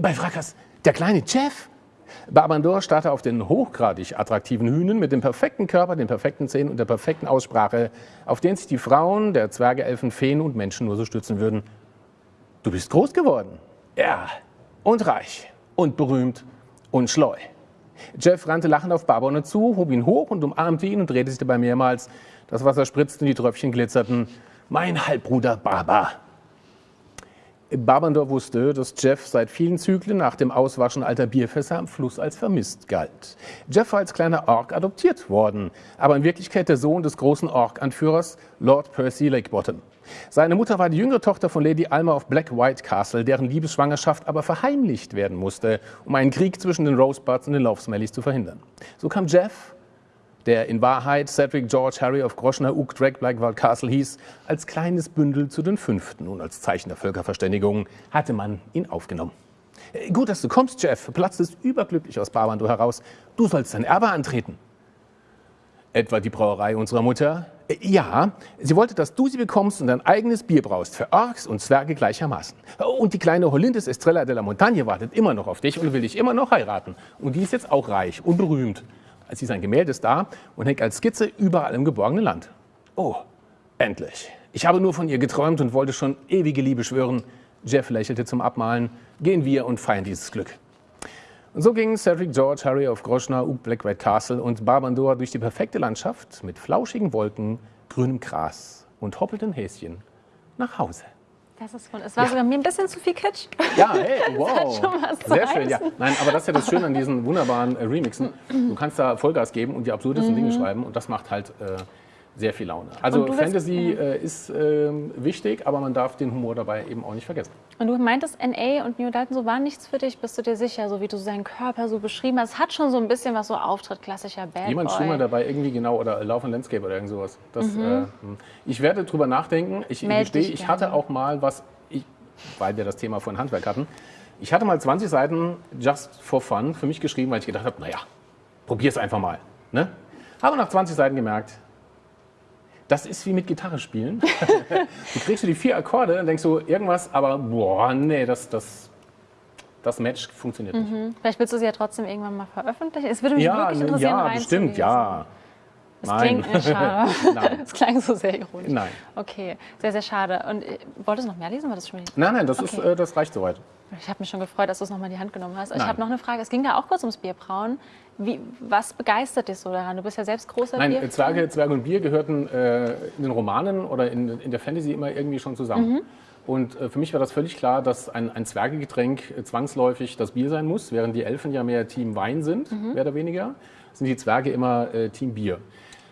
Bei Frackers, der kleine Jeff? Barbandor starrte auf den hochgradig attraktiven Hühnen mit dem perfekten Körper, den perfekten Zähnen und der perfekten Aussprache, auf den sich die Frauen der Zwerge, Elfen, Feen und Menschen nur so stützen würden. Du bist groß geworden. Ja, und reich und berühmt und schleu. Jeff rannte lachend auf Barbon zu, hob ihn hoch und umarmte ihn und drehte sich dabei mehrmals. Das Wasser spritzte und die Tröpfchen glitzerten. Mein Halbbruder Barber. Barbandor wusste, dass Jeff seit vielen Zyklen nach dem Auswaschen alter Bierfässer am Fluss als vermisst galt. Jeff war als kleiner Ork adoptiert worden, aber in Wirklichkeit der Sohn des großen Ork-Anführers Lord Percy Lakebottom. Seine Mutter war die jüngere Tochter von Lady Alma of Black White Castle, deren Liebesschwangerschaft aber verheimlicht werden musste, um einen Krieg zwischen den Rosebuds und den Lovesmellies zu verhindern. So kam Jeff, der in Wahrheit Cedric George Harry of Groschner Uk Drake Blackwald Castle hieß, als kleines Bündel zu den Fünften und als Zeichen der Völkerverständigung hatte man ihn aufgenommen. Äh, Gut, dass du kommst, Jeff, platzte es überglücklich aus Barbando heraus. Du sollst dein Erbe antreten. Etwa die Brauerei unserer Mutter? Äh, Ja, sie wollte, dass du sie bekommst und dein eigenes Bier braust, für Orks und Zwerge gleichermaßen. Und die kleine Holindis Estrella de la Montagne wartet immer noch auf dich und will dich immer noch heiraten. Und die ist jetzt auch reich und berühmt. Sie ist ein Gemäldes-Star und hängt als Skizze überall im geborgenen Land. Oh, endlich. Ich habe nur von ihr geträumt und wollte schon ewige Liebe schwören. Jeff lächelte zum Abmalen. Gehen wir und feiern dieses Glück. Und so gingen Cedric George, Harry of Groschner, Uk Black White Castle und Barbandor durch die perfekte Landschaft mit flauschigen Wolken, grünem Gras und hoppelnden Häschen nach Hause. Das ist wund- Es war sogar mir ein bisschen zu viel Kitsch. Ja, [LAUGHS] hey, wow. schon was zu Sehr schön, ja. heißen. Nein, aber das ist ja das Schöne an diesen wunderbaren äh, Remixen. Du kannst da Vollgas geben und die absurdesten Dinge schreiben und das macht halt äh, sehr viel Laune. Also Mhm. Fantasy äh, ist ähm, wichtig, aber man darf den Humor dabei eben auch nicht vergessen. Und du meintest, NA und New Dalton, so war nichts für dich, bist du dir sicher, so wie du seinen Körper so beschrieben hast. Es hat schon so ein bisschen was so Auftritt, klassischer Bad Jemand Boy. schwimmer dabei irgendwie genau oder Lauf und Landscape oder irgend sowas. Das, äh, hm. ich werde drüber nachdenken. Ich Mhm. Meld gestehe, ich gerne. hatte auch mal was, ich, weil wir das Thema von Handwerk hatten, ich hatte mal 20 Seiten just for fun für mich geschrieben, weil ich gedacht habe, naja, probier es einfach mal. Ne? Habe nach 20 Seiten gemerkt, das ist wie mit Gitarre spielen. [LAUGHS] du kriegst du die vier Akkorde, dann denkst du irgendwas, aber boah, nee, das, das, das Match funktioniert nicht. Vielleicht willst du sie ja trotzdem irgendwann mal veröffentlichen. Es würde mich Ja, wirklich ne, interessieren, ja, bestimmt, ja. Das Nein. klingt äh, schade. [LAUGHS] [LAUGHS] Nein. Das klang so sehr ironisch. Nein. Okay, sehr, sehr schade. Und äh, wolltest du noch mehr lesen? War das schon? Nein, nein, das, ist, Okay. äh, das reicht soweit. Ich habe mich schon gefreut, dass du es nochmal in die Hand genommen hast. Ich Nein. habe noch eine Frage. Es ging da auch kurz ums Bierbrauen. Wie, was begeistert dich so daran? Du bist ja selbst großer Nein, Bier. äh, Zwerge, Zwerge und Bier gehörten äh, in den Romanen oder in, in der Fantasy immer irgendwie schon zusammen. Mhm. Und äh, für mich war das völlig klar, dass ein, ein Zwergegetränk äh, zwangsläufig das Bier sein muss, während die Elfen ja mehr Team Wein sind, Mhm. mehr oder weniger, sind die Zwerge immer äh, Team Bier.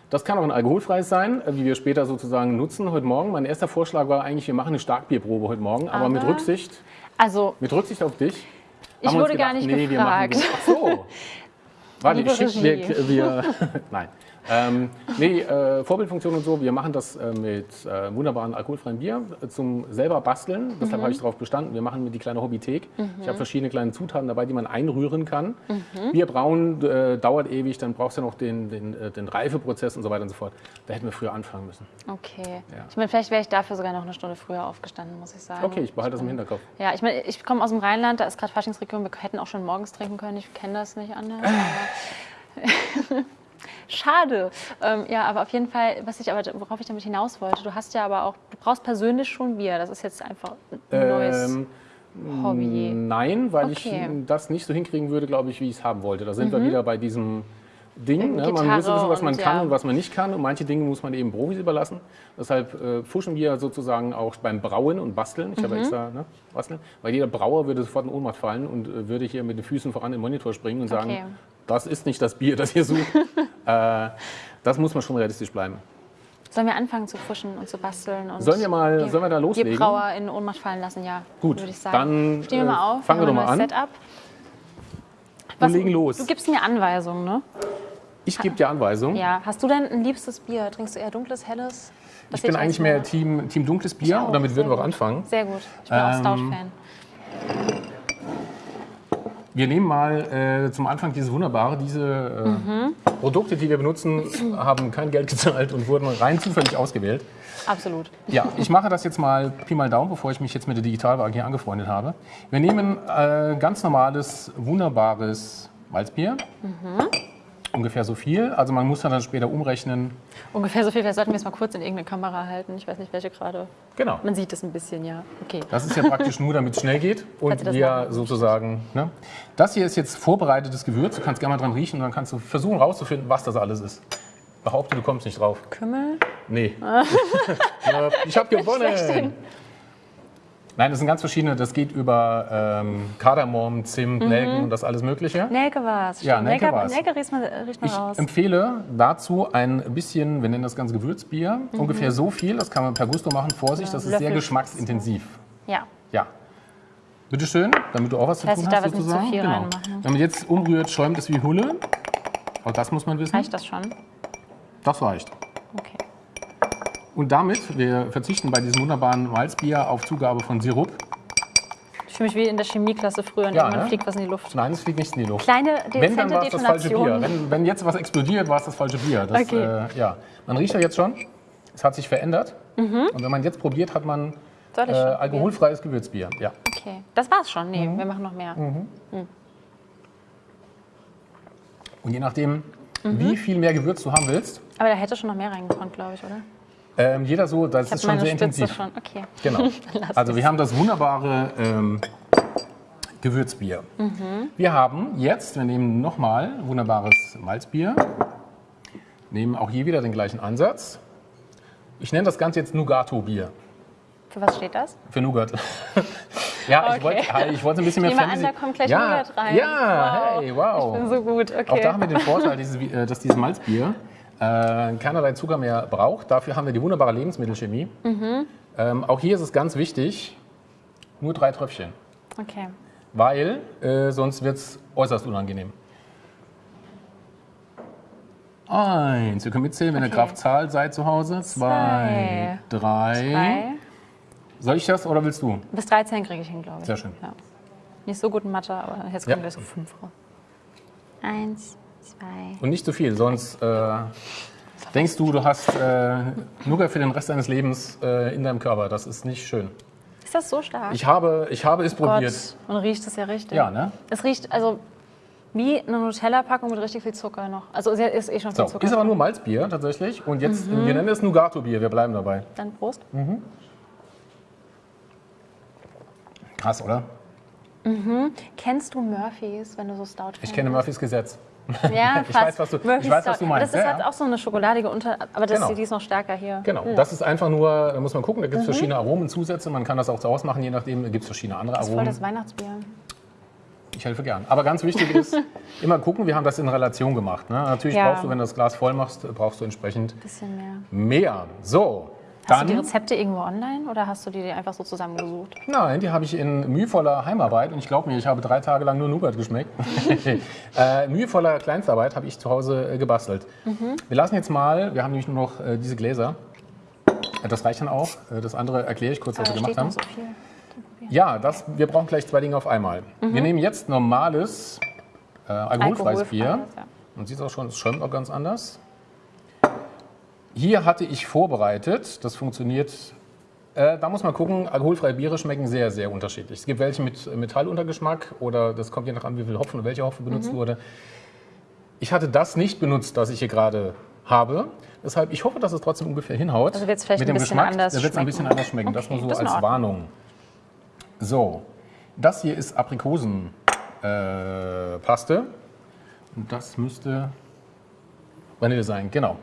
Das kann auch ein alkoholfreies sein, äh, wie wir später sozusagen nutzen heute Morgen. Mein erster Vorschlag war eigentlich, wir machen eine Starkbierprobe heute Morgen, aber, mit Aber- Rücksicht, Also, mit Rücksicht auf dich. Ich wir wurde gar nicht nee, wir machen gefragt. das- Ach so. [LAUGHS] Warte, ich schick, wir, Regie. wir, [LAUGHS] nein. Ähm, nee, äh, Vorbildfunktion und so, wir machen das äh, mit äh, wunderbaren alkoholfreien Bier zum selber basteln. Mhm. Deshalb habe ich darauf bestanden. Wir machen die kleine Hobbythek. Ich habe verschiedene kleine Zutaten dabei, die man einrühren kann. Mhm. Bier brauen äh, dauert ewig, dann brauchst du noch den, den, äh, den Reifeprozess und so weiter und so fort. Da hätten wir früher anfangen müssen. okay. Ja. Ich meine, vielleicht wäre ich dafür sogar noch eine Stunde früher aufgestanden, muss ich sagen. Okay, ich behalte das im Hinterkopf. Ja, ich meine, ich komme aus dem Rheinland, da ist gerade Faschingsregion, wir hätten auch schon morgens trinken können, ich kenne das nicht anders. [SIGHS] [LAUGHS] Schade. Ähm, ja, aber auf jeden Fall, was ich aber, worauf ich damit hinaus wollte, du hast ja aber auch, du brauchst persönlich schon Bier. Das ist jetzt einfach ein neues Ähm, Hobby. Nein, weil Okay. Mhm. ich das nicht so hinkriegen würde, glaube ich, wie ich es haben wollte. Da sind wir wieder bei diesem Ding. Ne? Man muss wissen, was man und kann ja. und was man nicht kann. Und manche Dinge muss man eben Profis überlassen. Deshalb äh, pushen wir sozusagen auch beim Brauen und Basteln. Ich habe Mhm. extra ne, Basteln. Weil jeder Brauer würde sofort in Ohnmacht fallen und äh, würde hier mit den Füßen voran in den Monitor springen und sagen, Okay. Das ist nicht das Bier, das ihr sucht. [LAUGHS] äh, das muss man schon realistisch bleiben. Sollen wir anfangen zu fuschen und zu basteln? Und Sollen wir mal- die- sollen wir da loslegen? Die Brauer in Ohnmacht fallen lassen, ja. Gut, würde ich sagen. dann, Stehen wir äh, mal auf. fangen wir doch mal an. Setup. Wir legen los. Du gibst mir Anweisungen, ne? Ich gebe dir Anweisungen. Ja. Hast du denn ein liebstes Bier? Trinkst du eher dunkles, helles? Das Ich bin eigentlich mehr. Team, Team dunkles Bier auch, und damit würden wir auch anfangen. Sehr gut. Ich bin auch Ähm, Stout-Fan. Wir nehmen mal äh, zum Anfang dieses wunderbare, diese äh, Mhm. Produkte, die wir benutzen, haben kein Geld [LAUGHS] gezahlt und wurden rein zufällig ausgewählt. Absolut. Ja, ich mache das jetzt mal Pi mal Daumen, bevor ich mich jetzt mit der Digitalwaage hier angefreundet habe. Wir nehmen äh, ganz normales, wunderbares Malzbier. Ungefähr so viel. Also man muss dann später umrechnen. Ungefähr so viel. Vielleicht sollten wir es mal kurz in irgendeine Kamera halten. Ich weiß nicht, welche gerade. Genau. Man sieht es ein bisschen, ja. Okay. Das ist ja praktisch nur, damit es schnell geht [LAUGHS] und wir machen sozusagen. Ne? Das hier ist jetzt vorbereitetes Gewürz. Du kannst gerne mal dran riechen und dann kannst du versuchen rauszufinden, was das alles ist. Behaupte, du kommst nicht drauf. Kümmel. Nee. Ja, [LAUGHS] [LAUGHS] ich habe gewonnen. Nein, das sind ganz verschiedene. Das geht über ähm, Kardamom, Zimt, Nelken und das alles Mögliche. Nelke war es. Ja, Nelke war's. Nelke riecht man, riecht man Ich raus. empfehle dazu ein bisschen, wir nennen das ganze Gewürzbier, Mhm. ungefähr so viel. Das kann man per Gusto machen. Vorsicht, das ist sehr Löffel- geschmacksintensiv. Ja. Ja. Bitte schön, damit du auch was zu tun ich hast darf jetzt nicht zu sozusagen. viel genau. reinmachen. Wenn man jetzt umrührt, schäumt es wie Hulle. Auch das muss man wissen. Reicht das schon? Das reicht. Okay. Und damit, wir verzichten bei diesem wunderbaren Malzbier auf Zugabe von Sirup. Ich fühle mich wie in der Chemieklasse früher Ja, irgendwann ne? fliegt was in die Luft. Nein, es fliegt nichts in die Luft. Kleine, Wenn, dann dezente war es das falsche Bier. Wenn, wenn jetzt was explodiert, war es das falsche Bier. Das, Okay. äh, ja. Man riecht ja jetzt schon, es hat sich verändert. Und wenn man jetzt probiert, hat man Mhm. Äh, alkoholfreies Gewürzbier. Ja. Okay. Das war's schon. Nee, Mhm. wir machen noch mehr. Und je nachdem, Mhm. wie viel mehr Gewürz du haben willst, Aber da hätte schon noch mehr reingekonnt, glaube ich, oder? Ähm, jeder so, das Ich ist schon sehr Spitze intensiv. schon. Okay. Genau. [LAUGHS] Also wir haben das wunderbare ähm, Gewürzbier. Mhm. Wir haben jetzt, wir nehmen nochmal wunderbares Malzbier, nehmen auch hier wieder den gleichen Ansatz. Ich nenne das Ganze jetzt Nougato-Bier. Für was steht das? Für Nougat. [LAUGHS] ja, ich Okay. wollte ja, ich wollte ein bisschen mehr Ich nehme an, da kommt gleich ja, Nougat rein. Ja, Wow. hey, wow. Ich bin so gut. Okay. Auch da haben wir den Vorteil, dieses, äh, dass dieses Malzbier äh, keinerlei Zucker mehr braucht. Dafür haben wir die wunderbare Lebensmittelchemie. Mhm. Ähm, auch hier ist es ganz wichtig, nur drei Tröpfchen, okay. weil äh, sonst wird es äußerst unangenehm. Eins, ihr könnt mitzählen, wenn ihr Okay. Kraftzahl seid zu Hause. Zwei, drei. Drei. Soll ich das oder willst du? Bis 13 kriege ich hin, glaube ich. Sehr schön. Ja. Nicht so gut in Mathe, aber jetzt Ja. kommen wir so fünf raus. Eins, zwei. Und nicht zu viel, sonst äh, denkst du, du hast äh, Nougat für den Rest deines Lebens äh, in deinem Körper. Das ist nicht schön. Ist das so stark? Ich habe, ich habe es probiert. Gott. Und riecht es ja richtig. Ja, ne? Es riecht also wie eine Nutella-Packung mit richtig viel Zucker noch. Also es ist eh schon So, viel Zucker. ist aber nur Malzbier tatsächlich. Und jetzt, Mhm. wir nennen es Nougato-Bier, wir bleiben dabei. Dann Prost. Krass, oder? Kennst du Murphys, wenn du so Stout Ich kenne Murphys Gesetz. Ja, Ich fast. weiß, was du- ich weiß, was du meinst. Das ist halt auch so eine schokoladige Unter... Aber das, Genau. die ist noch stärker hier. Genau, das ist einfach nur, da muss man gucken, da Mhm. gibt es verschiedene Aromenzusätze. Man kann das auch zu Hause machen, je nachdem, da gibt es verschiedene andere Das ist voll Aromen. das Weihnachtsbier. Ich helfe gern. Aber ganz wichtig ist, [LAUGHS] immer gucken, wir haben das in Relation gemacht. Ne? Natürlich Ja. brauchst du, wenn du das Glas voll machst, brauchst du entsprechend mehr. mehr. So, Hast du die Rezepte irgendwo online oder hast du die einfach so zusammengesucht? nein, die habe ich in mühevoller Heimarbeit und ich glaube mir, ich habe drei Tage lang nur Nougat geschmeckt. [LAUGHS] äh, mühevoller Kleinstarbeit habe ich zu Hause äh, gebastelt. Mhm. Wir lassen jetzt mal, wir haben nämlich nur noch äh, diese Gläser. Äh, Das reicht dann auch. Äh, Das andere erkläre ich kurz, was Da wir gemacht haben. so. Ja, das, wir brauchen gleich zwei Dinge auf einmal. Wir nehmen jetzt normales äh, alkoholfreies Bier. Mhm. Alkoholfreies, ja. Man sieht auch schon, es schäumt auch ganz anders. Hier hatte ich vorbereitet, das funktioniert. Äh, da muss man gucken, alkoholfreie Biere schmecken sehr, sehr unterschiedlich. Es gibt welche mit Metalluntergeschmack oder das kommt je nach an, wie viel Hopfen und welcher Hopfen benutzt Mhm. wurde. Ich hatte das nicht benutzt, das ich hier gerade habe. Deshalb, ich hoffe, dass es trotzdem ungefähr hinhaut. Also wird's vielleicht Mit ein dem bisschen Geschmack, anders wird es ein bisschen schmecken. anders schmecken. das Okay, nur so das als. Warnung. So, das hier ist Aprikosenpaste. Äh. Und das müsste Vanille sein, genau.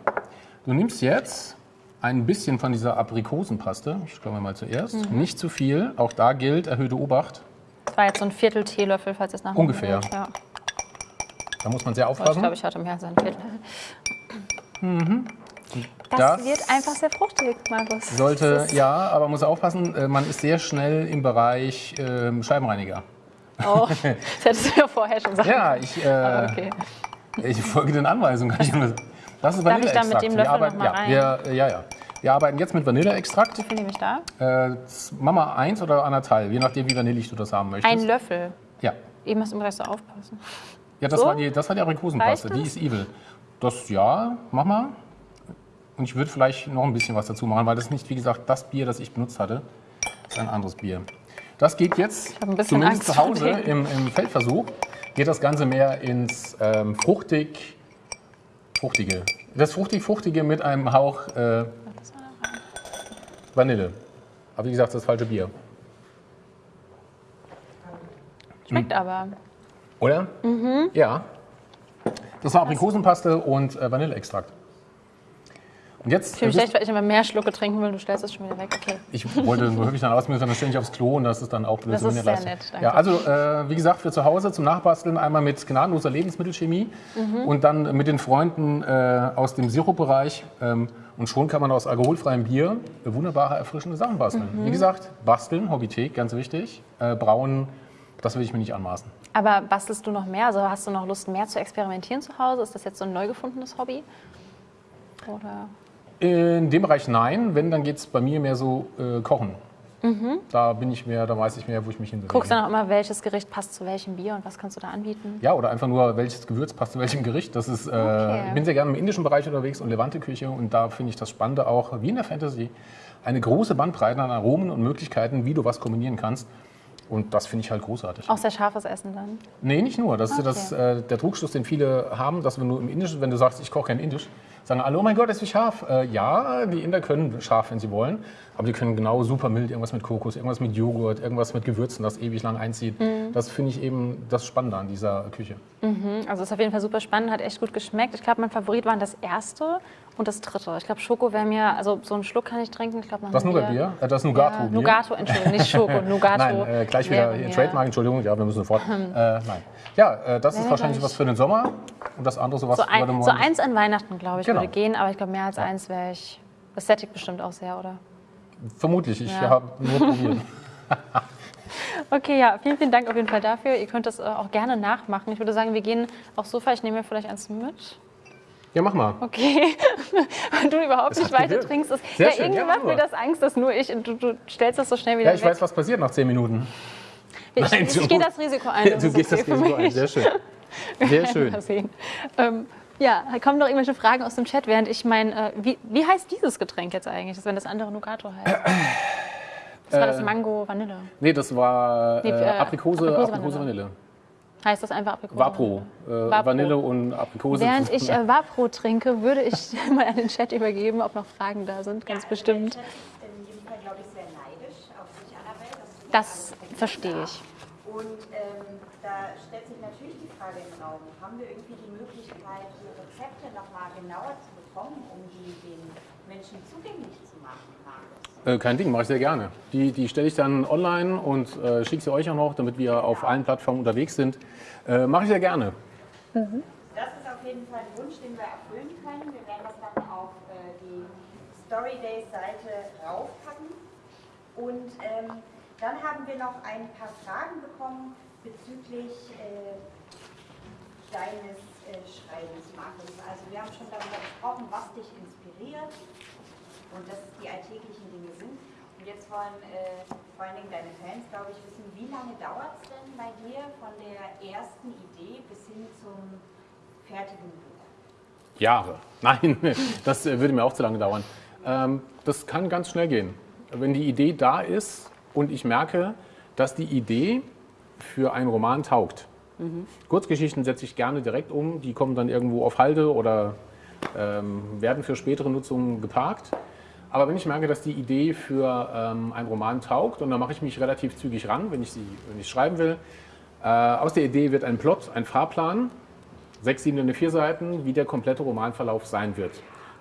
Du nimmst jetzt ein bisschen von dieser Aprikosenpaste. Ich glaube mal zuerst. Mhm. Nicht zu viel. Auch da gilt erhöhte Obacht. Das war jetzt so ein Viertel Teelöffel, falls es nach Ungefähr. Ja. Da muss man sehr Oh, ich aufpassen. glaube, ich hatte mehr als ein Viertel. Das, Das wird einfach sehr fruchtig, Markus. Sollte, ja, aber man muss aufpassen, äh, man ist sehr schnell im Bereich ähm, Scheibenreiniger. Oh, [LAUGHS] das hättest du ja vorher schon sagen Ja, ich, äh, okay. ich folge den Anweisungen. [LAUGHS] Das ist Darf ich da Vanilleextrakt. mit dem Wir Löffel arbeiten, noch mal ja, rein? wir, äh, ja, ja. Wir arbeiten jetzt mit Vanilleextrakt. Wie viel nehme ich da? Äh, Mama eins oder anderthalb, je nachdem, wie vanillig du das haben möchtest. Ein Löffel. Ja, Eben hast du immer gleich so aufpassen. ja das, So? war die, das war die Aprikosenpaste. Die ist evil. Das, ja, mach mal. Und ich würde vielleicht noch ein bisschen was dazu machen, weil das ist nicht, wie gesagt, das Bier, das ich benutzt hatte. Ist ein anderes Bier. Das geht jetzt, zumindest Angst zu Hause im, im Feldversuch, geht das Ganze mehr ins ähm, fruchtig, Fruchtige. Das fruchtig-fruchtige mit einem Hauch äh. Vanille. Aber wie gesagt, das ist das falsche Bier. Schmeckt Hm. aber. Oder? Ja. Das war Aprikosenpaste und äh, Vanilleextrakt. Und jetzt. Ich fühle mich äh, schlecht, weil ich immer mehr Schlucke trinken will. Du stellst es schon wieder weg. Okay. Ich wollte nur höflich dann aus, müssen dann ständig aufs Klo und das ist dann auch blöd. Das ist sehr Leistung. nett, danke. Ja, also äh, wie gesagt, für zu Hause zum Nachbasteln einmal mit gnadenloser Lebensmittelchemie Mhm. und dann mit den Freunden äh, aus dem Sirupbereich. Ähm, und schon kann man aus alkoholfreiem Bier wunderbare, erfrischende Sachen basteln. Mhm. Wie gesagt, basteln, Hobbythek, ganz wichtig. Äh, brauen, das will ich mir nicht anmaßen. Aber bastelst du noch mehr? Also hast du noch Lust, mehr zu experimentieren zu Hause? Ist das jetzt so ein neu gefundenes Hobby? Oder? In dem Bereich nein, wenn, dann geht es bei mir mehr so äh, Kochen. Da bin ich mehr, da weiß ich mehr, wo ich mich hinbewege. Guckst dann auch immer, welches Gericht passt zu welchem Bier und was kannst du da anbieten? Ja, oder einfach nur, welches Gewürz passt zu welchem Gericht. Das ist, äh, ich bin sehr gerne im indischen Bereich unterwegs und Levante-Küche und da finde ich das Spannende auch, wie in der Fantasy, eine große Bandbreite an Aromen und Möglichkeiten, wie du was kombinieren kannst. Und das finde ich halt großartig. Auch sehr scharfes Essen dann. Nee, nicht nur. Das ist Okay. das, äh, der Trugschluss, den viele haben, dass wenn du im Indischen, wenn du sagst, ich koche kein Indisch, sagen alle, oh mein Gott, ist wie scharf. Äh, ja, die Inder können scharf, wenn sie wollen, aber die können genau super mild, irgendwas mit Kokos, irgendwas mit Joghurt, irgendwas mit Gewürzen, das ewig lang einzieht. Mhm. Das finde ich eben das Spannende an dieser Küche. Also ist auf jeden Fall super spannend, hat echt gut geschmeckt. Ich glaube, mein Favorit waren das erste und das dritte. Ich glaube, Schoko wäre mir, also so einen Schluck kann ich trinken. Ich glaube, nach Das Nougat-Bier, äh, das Nougato. Ja, Nougato, Entschuldigung, nicht Schoko, [LAUGHS] Nougato. Nein, äh, gleich wieder hier, Trademark, Entschuldigung, ja, wir müssen sofort. äh, nein. Ja, äh, das ist wahrscheinlich was für den Sommer und das andere sowas So, ein, so Morgen. eins an Weihnachten, glaube ich, Genau. würde gehen, aber ich glaube, mehr als eins wäre ich. Das sättigt bestimmt auch sehr, oder? Vermutlich, ich Ja. habe nur probiert. [LAUGHS] [LAUGHS] Okay, ja, vielen, vielen Dank auf jeden Fall dafür. Ihr könnt das äh, auch gerne nachmachen. Ich würde sagen, wir gehen aufs Sofa. Ich nehme mir vielleicht eins mit. Ja, mach mal. Okay. [LAUGHS] Wenn du überhaupt nicht weiter gewirkt. trinkst. Ist, Sehr ja, schön, irgendwie ja, macht mach mir das Angst, dass nur ich du, du stellst das so schnell wieder Ja, ich weg. weiß, was passiert nach zehn Minuten. ich, Nein, ich, du- ich gehe das Risiko ein. Ja, [LAUGHS] das du gehst das okay für Risiko ein. Sehr schön. Sehr [LAUGHS] schön. Ähm, ja, kommen noch irgendwelche Fragen aus dem Chat, während ich mein, äh, wie, wie heißt dieses Getränk jetzt eigentlich, wenn das andere Nougato heißt? [CLEARS THROAT] Das war das Mango Vanille. Nee, das war äh, äh, Aprikose, Aprikose, Aprikose, Vanille. Heißt das einfach Aprikose? Vapro. Äh, Vapro. Vanille und Aprikose. Während ich äh, Vapro trinke, würde ich [LAUGHS] mal an den Chat übergeben, ob noch Fragen da sind, ganz bestimmt. Der Chat ist in jedem Fall, glaube ich, sehr neidisch auf dich, Annabelle. dass du Das verstehe ich. Und ähm, da stellt sich natürlich die Frage im Raum, haben wir irgendwie die Möglichkeit, die Rezepte nochmal genauer zu bekommen, um die den Menschen zugänglich zu machen? Äh, kein Ding, mache ich sehr gerne. Die, die stelle ich dann online und äh, schicke sie euch auch noch, damit wir auf allen Plattformen unterwegs sind. Äh, mache ich sehr gerne. Das ist auf jeden Fall ein Wunsch, den wir erfüllen können. Wir werden das dann auf äh, die Story Days Seite raufpacken. Und ähm, dann haben wir noch ein paar Fragen bekommen bezüglich äh, deines äh, Schreibens, Markus. Also wir haben schon darüber gesprochen, was dich inspiriert und dass es die alltäglichen Dinge sind. Und jetzt wollen äh, vor allen Dingen deine Fans, glaube ich, wissen, wie lange dauert es denn bei dir von der ersten Idee bis hin zum fertigen Buch? Jahre. [LAUGHS] Nein, das äh, würde mir auch zu lange dauern. Ähm, das kann ganz schnell gehen. Wenn die Idee da ist und ich merke, dass die Idee für einen Roman taugt. Kurzgeschichten setze ich gerne direkt um. Die kommen dann irgendwo auf Halde oder ähm, werden für spätere Nutzung geparkt. Aber wenn ich merke, dass die Idee für ähm, einen Roman taugt, und dann mache ich mich relativ zügig ran, wenn ich sie wenn ich schreiben will. Äh, aus der Idee wird ein Plot, ein Fahrplan, sechs, sieben, vier Seiten, wie der komplette Romanverlauf sein wird.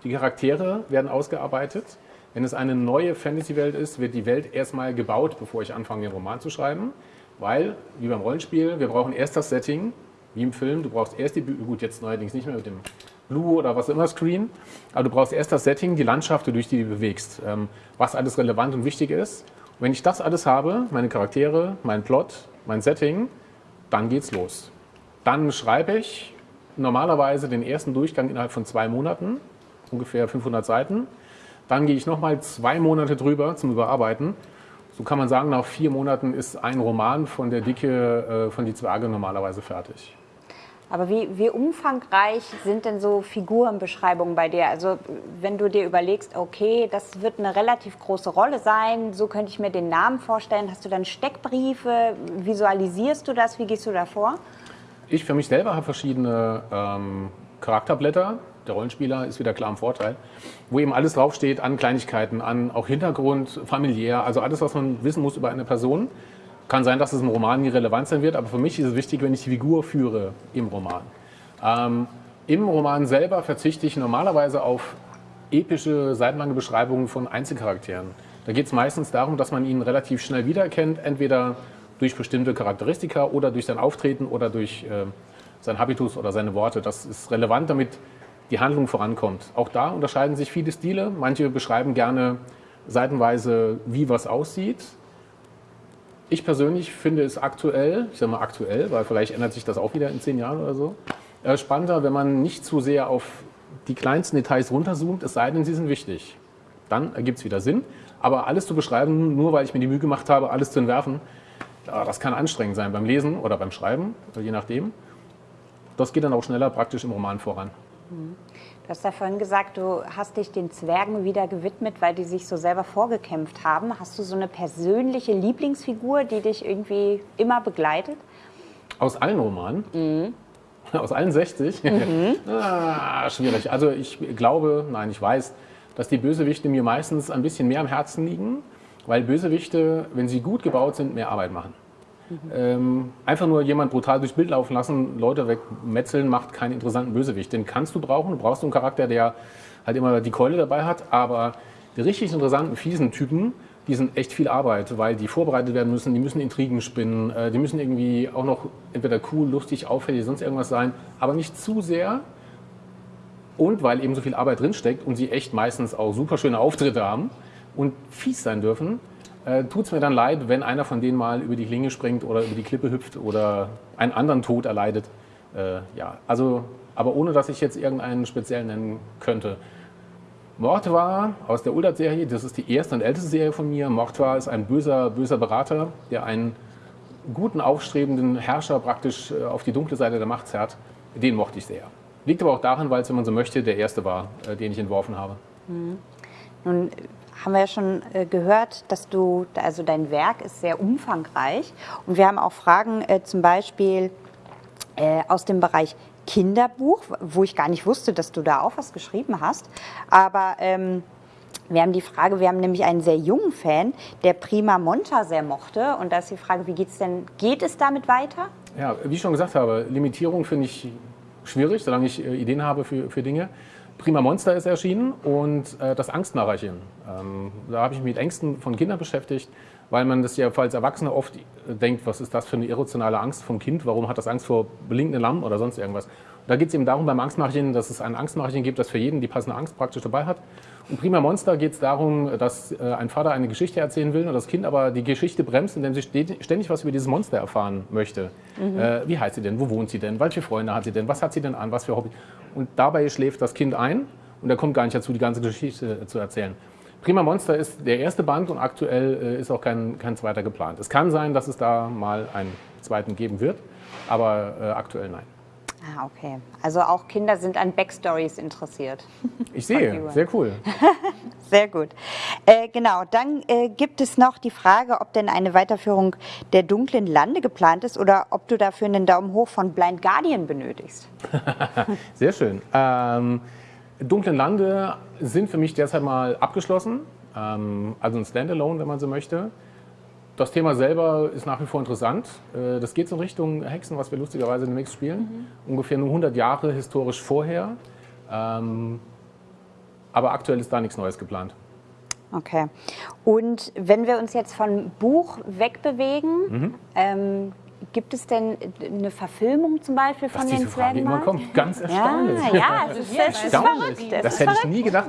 Die Charaktere werden ausgearbeitet. Wenn es eine neue Fantasy-Welt ist, wird die Welt erstmal gebaut, bevor ich anfange, den Roman zu schreiben. Weil, wie beim Rollenspiel, wir brauchen erst das Setting, wie im Film. Du brauchst erst die, Bü- gut, jetzt neuerdings nicht mehr mit dem Blue oder was immer Screen, aber du brauchst erst das Setting, die Landschaft, durch die du bewegst, ähm, was alles relevant und wichtig ist. Und wenn ich das alles habe, meine Charaktere, mein Plot, mein Setting, dann geht's los. Dann schreibe ich normalerweise den ersten Durchgang innerhalb von zwei Monaten, ungefähr 500 Seiten. Dann gehe ich nochmal zwei Monate drüber zum Überarbeiten. So kann man sagen, nach vier Monaten ist ein Roman von der Dicke äh, von Die Zwerge normalerweise fertig. Aber wie, wie umfangreich sind denn so Figurenbeschreibungen bei dir? Also wenn du dir überlegst, okay, das wird eine relativ große Rolle sein, so könnte ich mir den Namen vorstellen. Hast du dann Steckbriefe? Visualisierst du das? Wie gehst du da vor? Ich für mich selber habe verschiedene ähm, Charakterblätter, der Rollenspieler ist wieder klar im Vorteil, wo eben alles draufsteht an Kleinigkeiten, an auch Hintergrund, familiär, also alles, was man wissen muss über eine Person. Kann sein, dass es im Roman nie relevant sein wird, aber für mich ist es wichtig, wenn ich die Figur führe im Roman. Ähm, Im Roman selber verzichte ich normalerweise auf epische, seitenlange Beschreibungen von Einzelcharakteren. Da geht es meistens darum, dass man ihn relativ schnell wiedererkennt, entweder durch bestimmte Charakteristika oder durch sein Auftreten oder durch äh, sein Habitus oder seine Worte. Das ist relevant, damit die Handlung vorankommt. Auch da unterscheiden sich viele Stile. Manche beschreiben gerne seitenweise, wie was aussieht. Ich persönlich finde es aktuell, ich sage mal aktuell, weil vielleicht ändert sich das auch wieder in zehn Jahren oder so, äh, spannender, wenn man nicht zu sehr auf die kleinsten Details runterzoomt, es sei denn, sie sind wichtig. Dann ergibt es wieder Sinn. Aber alles zu beschreiben, nur weil ich mir die Mühe gemacht habe, alles zu entwerfen, das kann anstrengend sein beim Lesen oder beim Schreiben, je nachdem. Das geht dann auch schneller praktisch im Roman voran. Du hast ja vorhin gesagt, du hast dich den Zwergen wieder gewidmet, weil die sich so selber vorgekämpft haben. Hast du so eine persönliche Lieblingsfigur, die dich irgendwie immer begleitet? Aus allen Romanen? Aus allen 60? [LAUGHS] ah, schwierig. Also ich glaube, nein, ich weiß, dass die Bösewichte mir meistens ein bisschen mehr am Herzen liegen, weil Bösewichte, wenn sie gut gebaut sind, mehr Arbeit machen. Ähm, einfach nur jemand brutal durchs Bild laufen lassen, Leute wegmetzeln, macht keinen interessanten Bösewicht. Den kannst du brauchen. Du brauchst so einen Charakter, der halt immer die Keule dabei hat. Aber die richtig interessanten, fiesen Typen, die sind echt viel Arbeit, weil die vorbereitet werden müssen. Die müssen Intrigen spinnen. Äh, die müssen irgendwie auch noch entweder cool, lustig, auffällig, sonst irgendwas sein. Aber nicht zu sehr. Und weil eben so viel Arbeit drinsteckt und sie echt meistens auch super schöne Auftritte haben und fies sein dürfen, äh, tut es mir dann leid, wenn einer von denen mal über die Klinge springt oder über die Klippe hüpft oder einen anderen Tod erleidet. Äh, ja, also, aber ohne dass ich jetzt irgendeinen speziell nennen könnte. Mordwa aus der Uldat-Serie, das ist die erste und älteste Serie von mir. Mordwa ist ein böser, böser Berater, der einen guten, aufstrebenden Herrscher praktisch äh, auf die dunkle Seite der Macht zerrt. Den mochte ich sehr. Liegt aber auch daran, weil es, wenn man so möchte, der erste war, äh, den ich entworfen habe. Nun haben wir ja schon äh, gehört, dass du, also dein Werk ist sehr umfangreich und wir haben auch Fragen äh, zum Beispiel äh, aus dem Bereich Kinderbuch, wo ich gar nicht wusste, dass du da auch was geschrieben hast. Aber ähm, wir haben die Frage, wir haben nämlich einen sehr jungen Fan, der Prima Monta sehr mochte. Und da ist die Frage, wie geht's denn, geht es damit weiter? Ja, wie ich schon gesagt habe, Limitierung finde ich schwierig, solange ich äh, Ideen habe für, für Dinge. Prima Monster ist erschienen und äh, das Angstnarrchen. Ähm, da habe ich mich mit Ängsten von Kindern beschäftigt, weil man das ja als Erwachsene oft äh, denkt, was ist das für eine irrationale Angst vom Kind? Warum hat das Angst vor blinkenden Lamm oder sonst irgendwas? Und da geht es eben darum beim Angstmärchen, dass es ein Angstmärchen gibt, das für jeden die passende Angst praktisch dabei hat. Und Prima Monster geht es darum, dass äh, ein Vater eine Geschichte erzählen will und das Kind aber die Geschichte bremst, indem sie ständig was über dieses Monster erfahren möchte. Äh, wie heißt sie denn? Wo wohnt sie denn? Welche Freunde hat sie denn? Was hat sie denn an? Was für Hobby? Und dabei schläft das Kind ein und er kommt gar nicht dazu, die ganze Geschichte äh, zu erzählen. Prima Monster ist der erste Band und aktuell äh, ist auch kein, kein zweiter geplant. Es kann sein, dass es da mal einen zweiten geben wird, aber äh, aktuell nein. Ah, okay. Also auch Kinder sind an Backstories interessiert. [LAUGHS] Ich sehe, sehr cool. [LAUGHS] Sehr gut. Äh, genau, dann äh, gibt es noch die Frage, ob denn eine Weiterführung der dunklen Lande geplant ist oder ob du dafür einen Daumen hoch von Blind Guardian benötigst. [LAUGHS] Sehr schön. Ähm, Dunklen Lande sind für mich derzeit mal abgeschlossen, ähm, also ein Standalone, wenn man so möchte. Das Thema selber ist nach wie vor interessant. Äh, das geht so in Richtung Hexen, was wir lustigerweise demnächst spielen. Ungefähr nur 100 Jahre historisch vorher. Ähm, aber aktuell ist da nichts Neues geplant. Okay. Und wenn wir uns jetzt von Buch wegbewegen, Mhm. ähm, gibt es denn eine Verfilmung zum Beispiel von Dass den diese Frage immer kommt, ganz Ja, erstaunlich. ja, es ist, es ist Erstaunlich. verrückt. Es Das ist hätte ich verrückt. nie gedacht.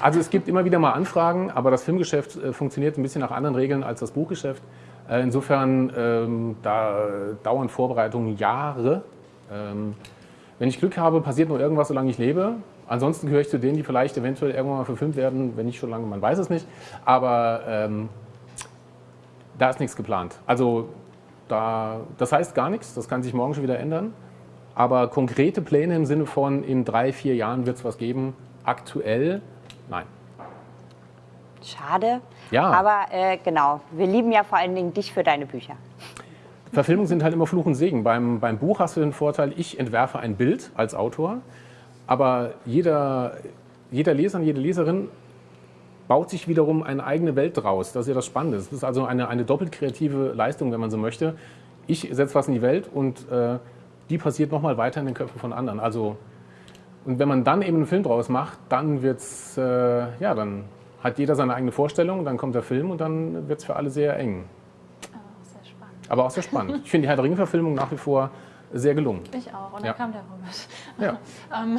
Also es gibt immer wieder mal Anfragen, aber das Filmgeschäft äh, funktioniert ein bisschen nach anderen Regeln als das Buchgeschäft. Äh, insofern ähm, da dauern Vorbereitungen Jahre. Ähm, wenn ich Glück habe, passiert nur irgendwas, solange ich lebe. Ansonsten gehöre ich zu denen, die vielleicht eventuell irgendwann mal verfilmt werden, wenn nicht schon lange, man weiß es nicht. Aber ähm, da ist nichts geplant. Also da, das heißt gar nichts, das kann sich morgen schon wieder ändern. Aber konkrete Pläne im Sinne von in drei, vier Jahren wird es was geben, aktuell nein. Schade. Ja. Aber äh, genau, wir lieben ja vor allen Dingen dich für deine Bücher. Verfilmungen sind halt immer Fluch und Segen. Beim, beim Buch hast du den Vorteil, ich entwerfe ein Bild als Autor. Aber jeder, jeder Leser und jede Leserin baut sich wiederum eine eigene Welt draus. Das ist ja das Spannende. Es ist also eine, eine doppelt kreative Leistung, wenn man so möchte. Ich setze was in die Welt und äh, die passiert nochmal weiter in den Köpfen von anderen. Also, und wenn man dann eben einen Film draus macht, dann wird's, äh, ja, dann hat jeder seine eigene Vorstellung, dann kommt der Film und dann wird es für alle sehr eng. Oh, sehr spannend. Aber auch sehr spannend. Ich finde die Herr der Ringe-Verfilmung nach wie vor sehr gelungen. Ich auch. Und Ja. dann kam der Robert. Ja. [LAUGHS] Ähm,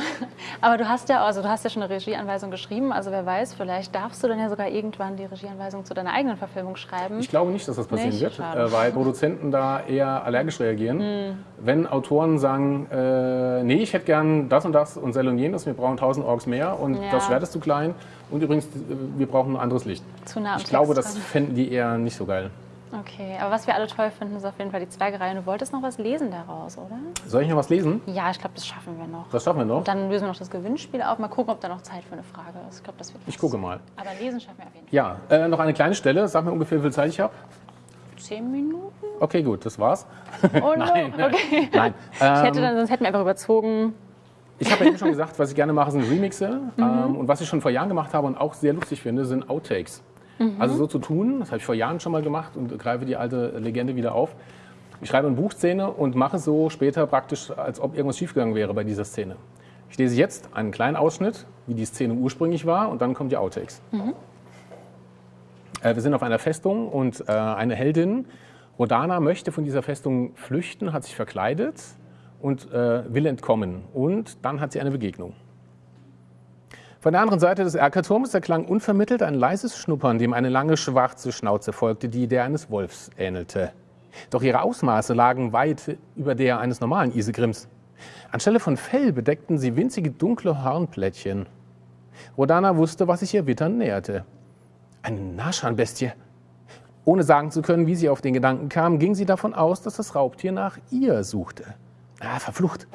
aber du hast ja, also du hast ja schon eine Regieanweisung geschrieben. Also wer weiß, vielleicht darfst du dann ja sogar irgendwann die Regieanweisung zu deiner eigenen Verfilmung schreiben. Ich glaube nicht, dass das passieren Nicht? wird, Schade. Äh, weil Produzenten da eher allergisch reagieren. Wenn Autoren sagen, äh, nee, ich hätte gern das und das und Sel und jenes, wir brauchen 1000 Orks mehr und Ja. das Schwert ist zu klein und übrigens, äh, wir brauchen ein anderes Licht. Zu nah am Ich glaube, das fänden die eher nicht so geil. Okay, aber was wir alle toll finden, ist auf jeden Fall die Zwergerei. Und du wolltest noch was lesen daraus, oder? Soll ich noch was lesen? Ja, ich glaube, das schaffen wir noch. Das schaffen wir noch. Und dann lösen wir noch das Gewinnspiel auf. Mal gucken, ob da noch Zeit für eine Frage ist. Ich glaube, das wird Ich gucke mal. Aber lesen schaffen wir auf jeden Fall. Ja, äh, noch eine kleine Stelle. Sag mir ungefähr, wie viel Zeit ich habe. Zehn Minuten? Okay, gut, das war's. Oh [LAUGHS] Nein, no. Okay. Nein. [LAUGHS] Ich hätte Ähm, dann, sonst hätten wir einfach überzogen. Ich habe ja eben schon gesagt, was ich gerne mache, sind Remixe. [LAUGHS] Mhm. Ähm, und was ich schon vor Jahren gemacht habe und auch sehr lustig finde, sind Outtakes. Mhm. Also so zu tun, das habe ich vor Jahren schon mal gemacht und greife die alte Legende wieder auf. Ich schreibe eine Buchszene und mache so später praktisch, als ob irgendwas schiefgegangen wäre bei dieser Szene. Ich lese jetzt einen kleinen Ausschnitt, wie die Szene ursprünglich war, und dann kommen die Outtakes. Äh, wir sind auf einer Festung und äh, eine Heldin, Rodana, möchte von dieser Festung flüchten, hat sich verkleidet und äh, will entkommen. Und dann hat sie eine Begegnung. Von der anderen Seite des Erkerturms erklang unvermittelt ein leises Schnuppern, dem eine lange schwarze Schnauze folgte, die der eines Wolfs ähnelte. Doch ihre Ausmaße lagen weit über der eines normalen Isegrims. Anstelle von Fell bedeckten sie winzige dunkle Hornplättchen. Rodana wusste, was sich ihr Wittern näherte. Eine Naschanbestie. Ohne sagen zu können, wie sie auf den Gedanken kam, ging sie davon aus, dass das Raubtier nach ihr suchte. Ah, verflucht.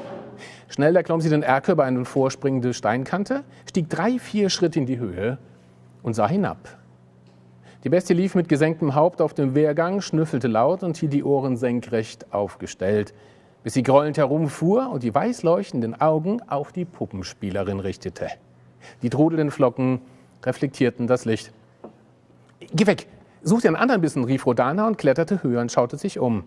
Schnell erklomm sie den Erker über eine vorspringende Steinkante, stieg drei, vier Schritte in die Höhe und sah hinab. Die Bestie lief mit gesenktem Haupt auf dem Wehrgang, schnüffelte laut und hielt die Ohren senkrecht aufgestellt, bis sie grollend herumfuhr und die weiß leuchtenden Augen auf die Puppenspielerin richtete. Die trudelnden Flocken reflektierten das Licht. Geh weg! Such dir einen anderen Bissen, rief Rodana und kletterte höher und schaute sich um.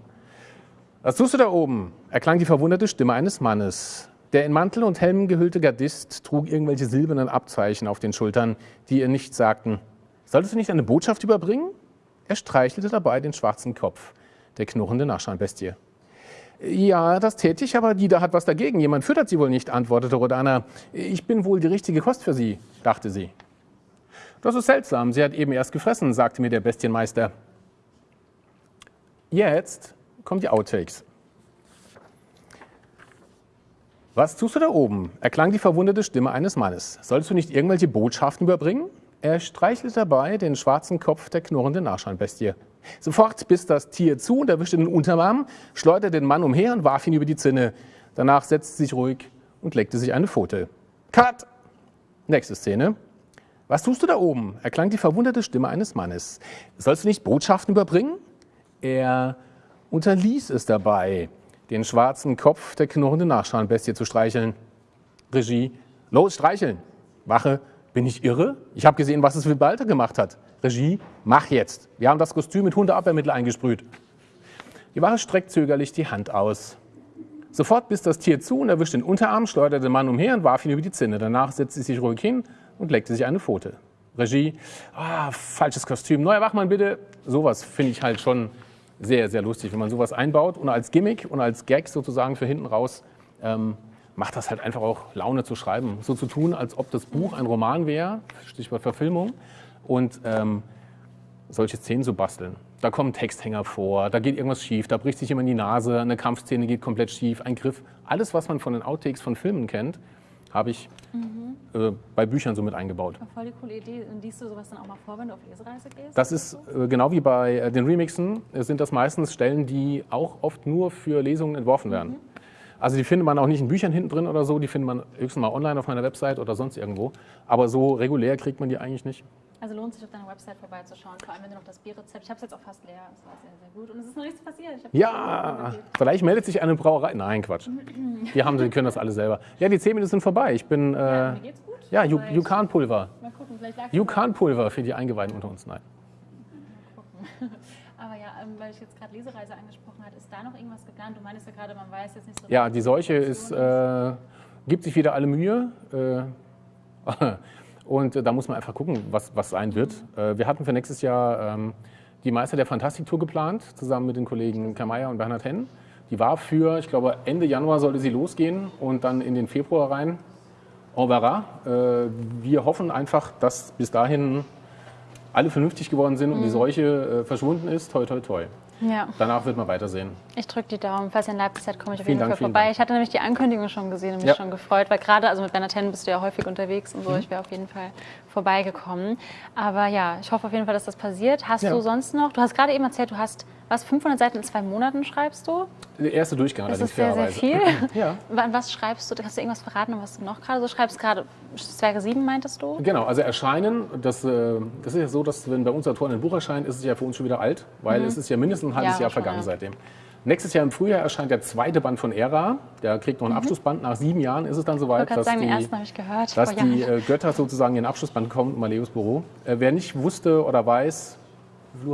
Was tust du da oben? erklang die verwunderte Stimme eines Mannes. Der in Mantel und Helm gehüllte Gardist trug irgendwelche silbernen Abzeichen auf den Schultern, die ihr nichts sagten. Solltest du nicht eine Botschaft überbringen? Er streichelte dabei den schwarzen Kopf der knurrenden Nachscheinbestie. Ja, das täte ich, aber die da hat was dagegen. Jemand füttert sie wohl nicht, antwortete Rodana. Ich bin wohl die richtige Kost für sie, dachte sie. Das ist seltsam, sie hat eben erst gefressen, sagte mir der Bestienmeister. Jetzt kommen die Outtakes. Was tust du da oben? erklang die verwunderte Stimme eines Mannes. Sollst du nicht irgendwelche Botschaften überbringen? Er streichelte dabei den schwarzen Kopf der knurrenden Nachscheinbestie. Sofort biss das Tier zu und erwischte den Unterarm, schleuderte den Mann umher und warf ihn über die Zinne. Danach setzte sich ruhig und leckte sich eine Pfote. Cut! Nächste Szene. Was tust du da oben? erklang die verwunderte Stimme eines Mannes. Sollst du nicht Botschaften überbringen? Er unterließ es dabei, den schwarzen Kopf der knurrenden Nachschauenbestie zu streicheln. Regie, los, streicheln. Wache, bin ich irre? Ich habe gesehen, was es Wibalter gemacht hat. Regie, mach jetzt. Wir haben das Kostüm mit Hundeabwehrmittel eingesprüht. Die Wache streckt zögerlich die Hand aus. Sofort biss das Tier zu und erwischte den Unterarm, schleuderte den Mann umher und warf ihn über die Zinne. Danach setzte sie sich ruhig hin und leckte sich eine Pfote. Regie, ah, falsches Kostüm. Neuer Wachmann, bitte. Sowas finde ich halt schon sehr, sehr lustig, wenn man sowas einbaut und als Gimmick und als Gag sozusagen für hinten raus ähm, macht das halt einfach auch Laune zu schreiben. So zu tun, als ob das Buch ein Roman wäre, Stichwort Verfilmung, und ähm, solche Szenen zu basteln. Da kommen Texthänger vor, da geht irgendwas schief, da bricht sich jemand die Nase, eine Kampfszene geht komplett schief, ein Griff. Alles, was man von den Outtakes von Filmen kennt, habe ich äh, bei Büchern so mit eingebaut. Voll die coole Idee. Und liest du sowas dann auch mal vor, wenn du auf Lesereise gehst? Das ist äh, genau wie bei äh, den Remixen, äh, sind das meistens Stellen, die auch oft nur für Lesungen entworfen werden. Also die findet man auch nicht in Büchern hinten drin oder so, die findet man höchstens mal online auf meiner Website oder sonst irgendwo. Aber so regulär kriegt man die eigentlich nicht. Also lohnt sich auf deiner Website vorbeizuschauen, vor allem wenn du noch das Bierrezept. Ich habe es jetzt auch fast leer. Das war sehr, sehr gut. Und es ist noch nichts passiert. Ja, vielleicht meldet sich eine Brauerei. Nein, Quatsch. [CLEARS THROAT] Die haben, die können das alle selber. Ja, die 10 Minuten sind vorbei. Ich bin, äh, Mir geht's gut. ja. Mal gucken, vielleicht lag Jukan-Pulver für die Eingeweihten unter uns. Nein. Ja, ähm, [LAUGHS] weil ich jetzt gerade Lesereise angesprochen habe, ist da noch irgendwas geplant? Du meinst ja gerade, man weiß jetzt nicht so Ja, richtig, die Seuche ist, äh, gibt sich wieder alle Mühe. Äh, [LAUGHS] und da muss man einfach gucken, was, was sein wird. Äh, wir hatten für nächstes Jahr ähm, die Meister der Fantastik-Tour geplant, zusammen mit den Kollegen Kamaya und Bernhard Henn. Die war für, ich glaube, Ende Januar sollte sie losgehen und dann in den Februar rein. On verra. Äh, wir hoffen einfach, dass bis dahin alle vernünftig geworden sind und Mhm. die Seuche äh, verschwunden ist. Toi, toi, toi. Ja, Danach wird man weitersehen. ich drücke die Daumen. Falls ihr in Leipzig seid, komme ich auf Vielen jeden Dank, Fall vielen vorbei. Dank. Ich hatte nämlich die Ankündigung schon gesehen und mich Ja. schon gefreut, weil gerade, also mit Bernhard Henn bist du ja häufig unterwegs und so. Mhm. Ich wäre auf jeden Fall vorbeigekommen. Aber ja, ich hoffe auf jeden Fall, dass das passiert. Hast Ja. du sonst noch, du hast gerade eben erzählt, du hast, was, 500 Seiten in zwei Monaten schreibst du? Der erste Durchgang Das allerdings ist sehr, sehr viel. [LAUGHS] Ja. Wann- Was schreibst du? Hast du irgendwas verraten, was du noch gerade so schreibst? Gerade Zwerge 7 meintest du? Genau, also erscheinen, das, äh, das ist ja so, dass wenn bei uns Autoren ein Buch erscheint, ist es ja für uns schon wieder alt, weil es ist ja mindestens ein halbes Mhm. Ja, Jahr vergangen ja. seitdem. Nächstes Jahr im Frühjahr erscheint der zweite Band von Ära. Der kriegt noch einen Abschlussband. Nach sieben Jahren ist es dann soweit, dass, sagen, die, ersten ich gehört. dass die äh, Götter sozusagen in den Abschlussband kommen, Maleus Büro. Äh, wer nicht wusste oder weiß, wie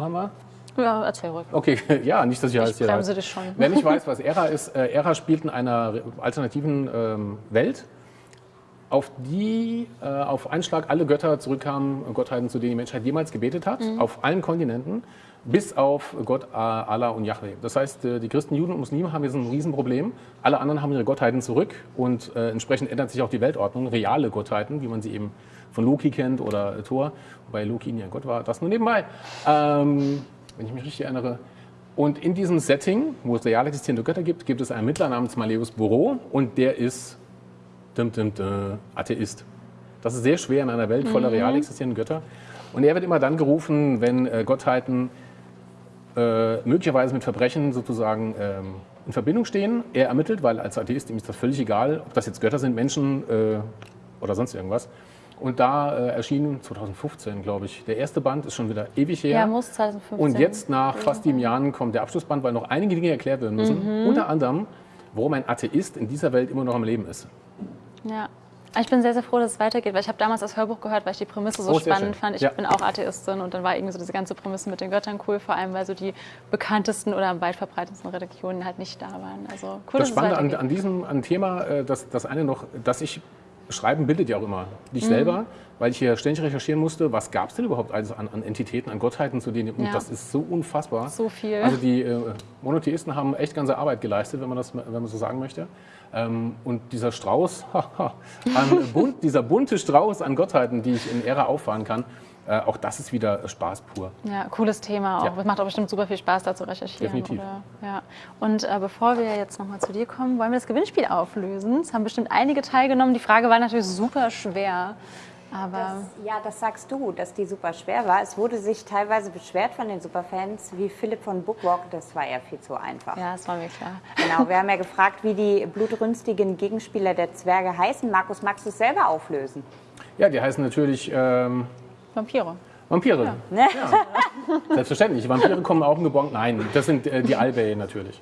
ja, erzähl ruhig. Okay, [LAUGHS] ja, nicht, dass ich alles hier bremse dich schon. Wer nicht [LAUGHS] weiß, was Ära ist, äh, Ära spielt in einer alternativen ähm, Welt, auf die äh, auf einen Schlag alle Götter zurückkamen, Gottheiten, zu denen die Menschheit jemals gebetet hat, Mhm. auf allen Kontinenten, bis auf Gott Allah und Yahweh. Das heißt, äh, die Christen, Juden und Muslime haben jetzt ein Riesenproblem. Alle anderen haben ihre Gottheiten zurück und äh, entsprechend ändert sich auch die Weltordnung. Reale Gottheiten, wie man sie eben von Loki kennt oder Thor, wobei Loki nie ein Gott war, das nur nebenbei. Ähm, wenn ich mich richtig erinnere. Und in diesem Setting, wo es real existierende Götter gibt, gibt es einen Mittler namens Maleus Buro und der ist dum, dum, dum, Atheist. Das ist sehr schwer in einer Welt voller real existierenden Götter. Und er wird immer dann gerufen, wenn äh, Gottheiten äh, möglicherweise mit Verbrechen sozusagen ähm, in Verbindung stehen. Er ermittelt, weil als Atheist ihm ist das völlig egal, ob das jetzt Götter sind, Menschen äh, oder sonst irgendwas. Und da äh, erschien 2015, glaube ich, der erste Band, ist schon wieder ewig her. Ja, muss 2015. Und jetzt nach fast sieben Jahren kommt der Abschlussband, weil noch einige Dinge erklärt werden müssen. Mhm. Unter anderem, warum ein Atheist in dieser Welt immer noch am Leben ist. Ja. Ich bin sehr, sehr froh, dass es weitergeht, weil ich habe damals das Hörbuch gehört, weil ich die Prämisse so Oh, spannend fand. Ich Ja. bin auch Atheistin und dann war irgendwie so diese ganze Prämisse mit den Göttern cool, vor allem weil so die bekanntesten oder am weit verbreitetsten Religionen halt nicht da waren. Also cool, Das dass es Spannende an, weitergeht. an diesem an Thema, äh, das, das eine noch, dass ich Schreiben bildet ja auch immer Mhm. dich selber, weil ich hier ständig recherchieren musste, was gab es denn überhaupt also an, an Entitäten, an Gottheiten, zu denen, und Ja. das ist so unfassbar. So viel. Also die äh, Monotheisten haben echt ganze Arbeit geleistet, wenn man das wenn man so sagen möchte. Ähm, und dieser Strauß, [LAUGHS] an [LAUGHS] bunt, dieser bunte Strauß an Gottheiten, die ich in Ära auffahren kann, äh, auch das ist wieder Spaß pur. Ja, cooles Thema auch. Ja. Es macht auch bestimmt super viel Spaß, da zu recherchieren. Definitiv. Oder, ja. Und äh, bevor wir jetzt nochmal zu dir kommen, wollen wir das Gewinnspiel auflösen. Es haben bestimmt einige teilgenommen. Die Frage war natürlich super schwer. Aber Das, ja, das sagst du, dass die super schwer war. Es wurde sich teilweise beschwert von den Superfans, wie Philipp von Bookwalk, das war ja viel zu einfach. ja, das war mir klar. Genau, wir haben ja gefragt, wie die blutrünstigen Gegenspieler der Zwerge heißen. Markus, magst du es selber auflösen? Ja, die heißen natürlich ähm, Vampire. Vampire. Ne? Selbstverständlich. Vampire kommen auch geborgen. Nein, das sind äh, die Albay natürlich.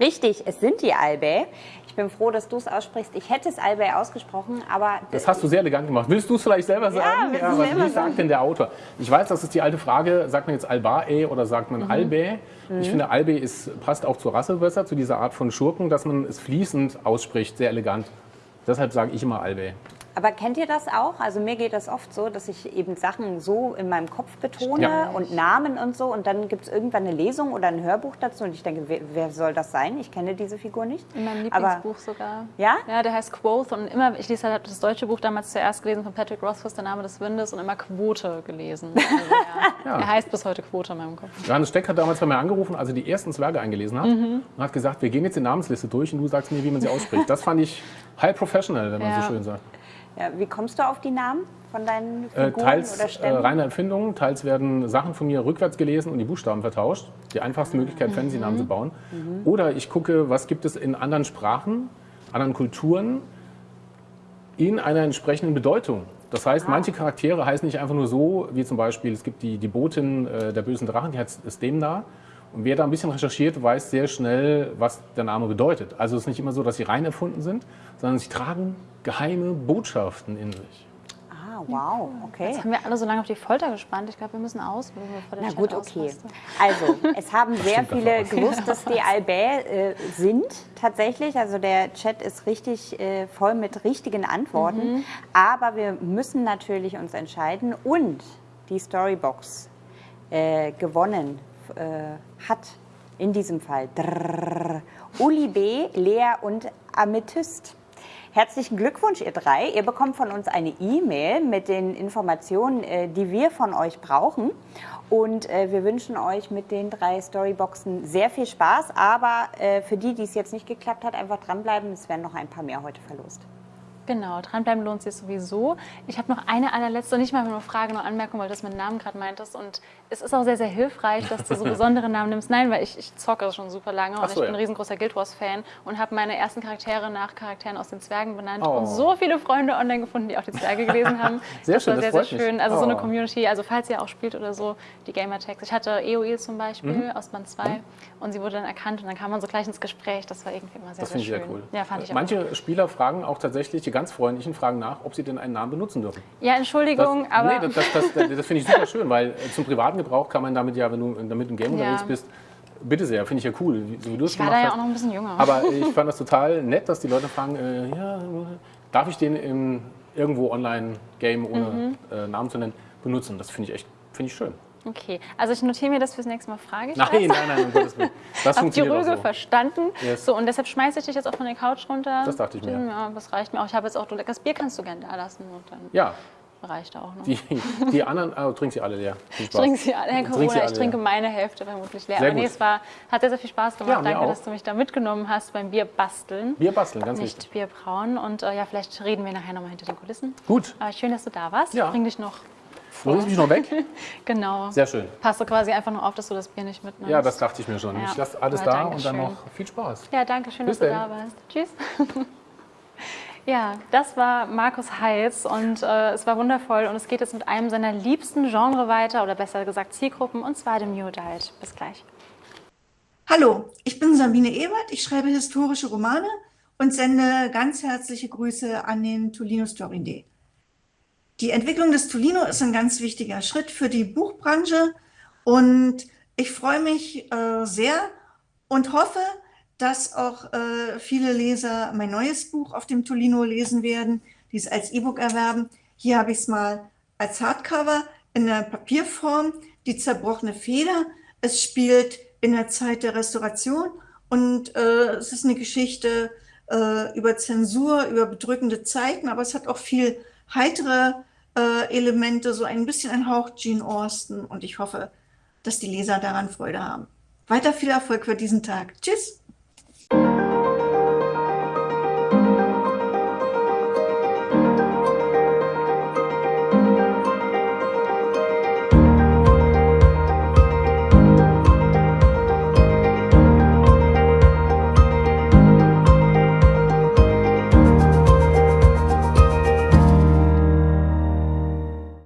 Richtig, es sind die Albay. Ich bin froh, dass du es aussprichst. Ich hätte es Albay ausgesprochen, aber Das hast du sehr elegant gemacht. Willst du es vielleicht selber sagen? willst du was, selber wie sagt denn der Autor? Ich weiß, das ist die alte Frage, sagt man jetzt Albae oder sagt Mhm. man Albe? Ich finde, Albe ist, passt auch zur Rasse besser, zu dieser Art von Schurken, dass man es fließend ausspricht, sehr elegant. Deshalb sage ich immer Albe. Aber kennt ihr das auch? Also mir geht das oft so, dass ich eben Sachen so in meinem Kopf betone Ja. und Namen und so und dann gibt es irgendwann eine Lesung oder ein Hörbuch dazu und ich denke, wer, wer soll das sein? Ich kenne diese Figur nicht. In meinem Aber Lieblingsbuch sogar. Ja? Ja, der heißt Quoth und immer, ich lese halt das deutsche Buch damals zuerst gelesen von Patrick Rothfuss, Der Name des Windes und immer Quote gelesen. Also er, [LAUGHS] Ja. er heißt bis heute Quote in meinem Kopf. Johannes Steck hat damals bei mir angerufen, als er die ersten Zwerge eingelesen hat Mhm. und hat gesagt, wir gehen jetzt die Namensliste durch und du sagst mir, wie man sie ausspricht. Das fand ich high professional, wenn man Ja. so schön sagt. Ja, wie kommst du auf die Namen von deinen Äh, Figuren teils oder äh, Stämmen? reine Erfindungen, teils werden Sachen von mir rückwärts gelesen und die Buchstaben vertauscht. Die einfachste Möglichkeit, Fantasy-Namen zu bauen. Oder ich gucke, was gibt es in anderen Sprachen, anderen Kulturen in einer entsprechenden Bedeutung. Das heißt, manche Charaktere heißen nicht einfach nur so, wie zum Beispiel, es gibt die, die Botin äh, der bösen Drachen, die heißt Stemna. Und wer da ein bisschen recherchiert, weiß sehr schnell, was der Name bedeutet. Also es ist nicht immer so, dass sie rein erfunden sind, sondern sie tragen geheime Botschaften in sich. Ah, wow, okay. Jetzt haben wir alle so lange auf die Folter gespannt. Ich glaube, wir müssen aus, bevor der Na Chat gut, okay. ausrastet. Also, es haben sehr viele gewusst, dass die [LAUGHS] Albert äh, sind, tatsächlich. Also der Chat ist richtig äh, voll mit richtigen Antworten. Mhm. Aber wir müssen natürlich uns entscheiden. Und die Storybox äh, gewonnen äh, hat in diesem Fall Drrrr, Uli B., Lea und Amethyst. Herzlichen Glückwunsch, ihr drei. Ihr bekommt von uns eine E-Mail mit den Informationen, äh, die wir von euch brauchen. Und äh, wir wünschen euch mit den drei Storyboxen sehr viel Spaß. Aber äh, für die, die es jetzt nicht geklappt hat, einfach dranbleiben. Es werden noch ein paar mehr heute verlost. Genau, dranbleiben lohnt sich sowieso. Ich habe noch eine allerletzte, nicht mal nur eine Frage, nur Anmerkung, weil du das mit Namen gerade meintest. Und es ist auch sehr, sehr hilfreich, dass du so [LAUGHS] besondere Namen nimmst. Nein, weil ich, ich zocke schon super lange und so, ich bin ja. ein riesengroßer Guild Wars-Fan und habe meine ersten Charaktere nach Charakteren aus den Zwergen benannt Oh. und so viele Freunde online gefunden, die auch die Zwerge gelesen haben. [LAUGHS] Sehr das schön, war das sehr, sehr freut mich. schön. Also so eine Oh. Community, also falls ihr auch spielt oder so, die Gamertags. Ich hatte EOE zum Beispiel Mhm. aus Band 2 und sie wurde dann erkannt und dann kam man so gleich ins Gespräch. Das war irgendwie immer sehr, Das sehr finde ich schön. sehr cool. Ja, fand ich auch. Manche Spieler fragen auch tatsächlich, ganz freundlichen fragen nach, ob sie denn einen Namen benutzen dürfen. Ja, Das, Entschuldigung, aber... nee, das, das, das, das finde ich super schön, weil äh, zum privaten Gebrauch kann man damit ja, wenn du damit im Game Ja. unterwegs bist, bitte sehr, finde ich ja cool, so wie du es ich war gemacht da ja hast. auch noch ein bisschen jünger. Aber ich fand das total nett, dass die Leute fragen, äh, ja, darf ich den im, irgendwo Online-Game, ohne Mhm. äh, Namen zu nennen, benutzen? Das finde ich echt finde ich schön. Okay, also ich notiere mir das fürs nächste Mal, frage ich Nein, das. nein, nein, um Gottes Willen. [LAUGHS] Das Habt die Rüge so. verstanden? Yes. So, und deshalb schmeiße ich dich jetzt auch von der Couch runter. Das dachte ich mir. Ja, das reicht mir auch. Ich habe jetzt auch, du leckeres Bier kannst du gerne da lassen und dann Ja, reicht auch noch. die, die anderen, oh, trink sie alle leer. Ich trinke sie alle, Herr Corona, alle ich trinke leer. meine Hälfte vermutlich leer. Sehr Aber nee, es war, hat sehr, sehr viel Spaß gemacht. Ja, Danke, auch. dass du mich da mitgenommen hast beim Bier basteln. Bier basteln, ganz Nicht wichtig. Bier brauen. Und äh, ja, vielleicht reden wir nachher nochmal hinter den Kulissen. Gut, Aber schön, dass du da warst. Ja. Ich bring dich noch. Du bringst mich noch weg? [LAUGHS] Genau. Sehr schön. Passt du quasi einfach nur auf, dass du das Bier nicht mitnimmst. Ja, das dachte ich mir schon. Ja. Ich lasse alles Ja, da und dann noch viel Spaß. Ja, danke schön, Bis dass du dann. da warst. Tschüss. [LAUGHS] Ja, das war Markus Heitz und äh, es war wundervoll und es geht jetzt mit einem seiner liebsten Genre weiter oder besser gesagt Zielgruppen und zwar dem New Adult. Bis gleich. Hallo, ich bin Sabine Ebert, ich schreibe historische Romane und sende ganz herzliche Grüße an den Tolino Story Day. Die Entwicklung des Tolino ist ein ganz wichtiger Schritt für die Buchbranche und ich freue mich äh, sehr und hoffe, dass auch äh, viele Leser mein neues Buch auf dem Tolino lesen werden, die es als E-Book erwerben. Hier habe ich es mal als Hardcover in der Papierform, die zerbrochene Feder. Es spielt in der Zeit der Restauration und äh, es ist eine Geschichte äh, über Zensur, über bedrückende Zeiten, aber es hat auch viel heitere äh, Elemente, so ein bisschen ein Hauch Gene Austen und ich hoffe, dass die Leser daran Freude haben. Weiter viel Erfolg für diesen Tag. Tschüss!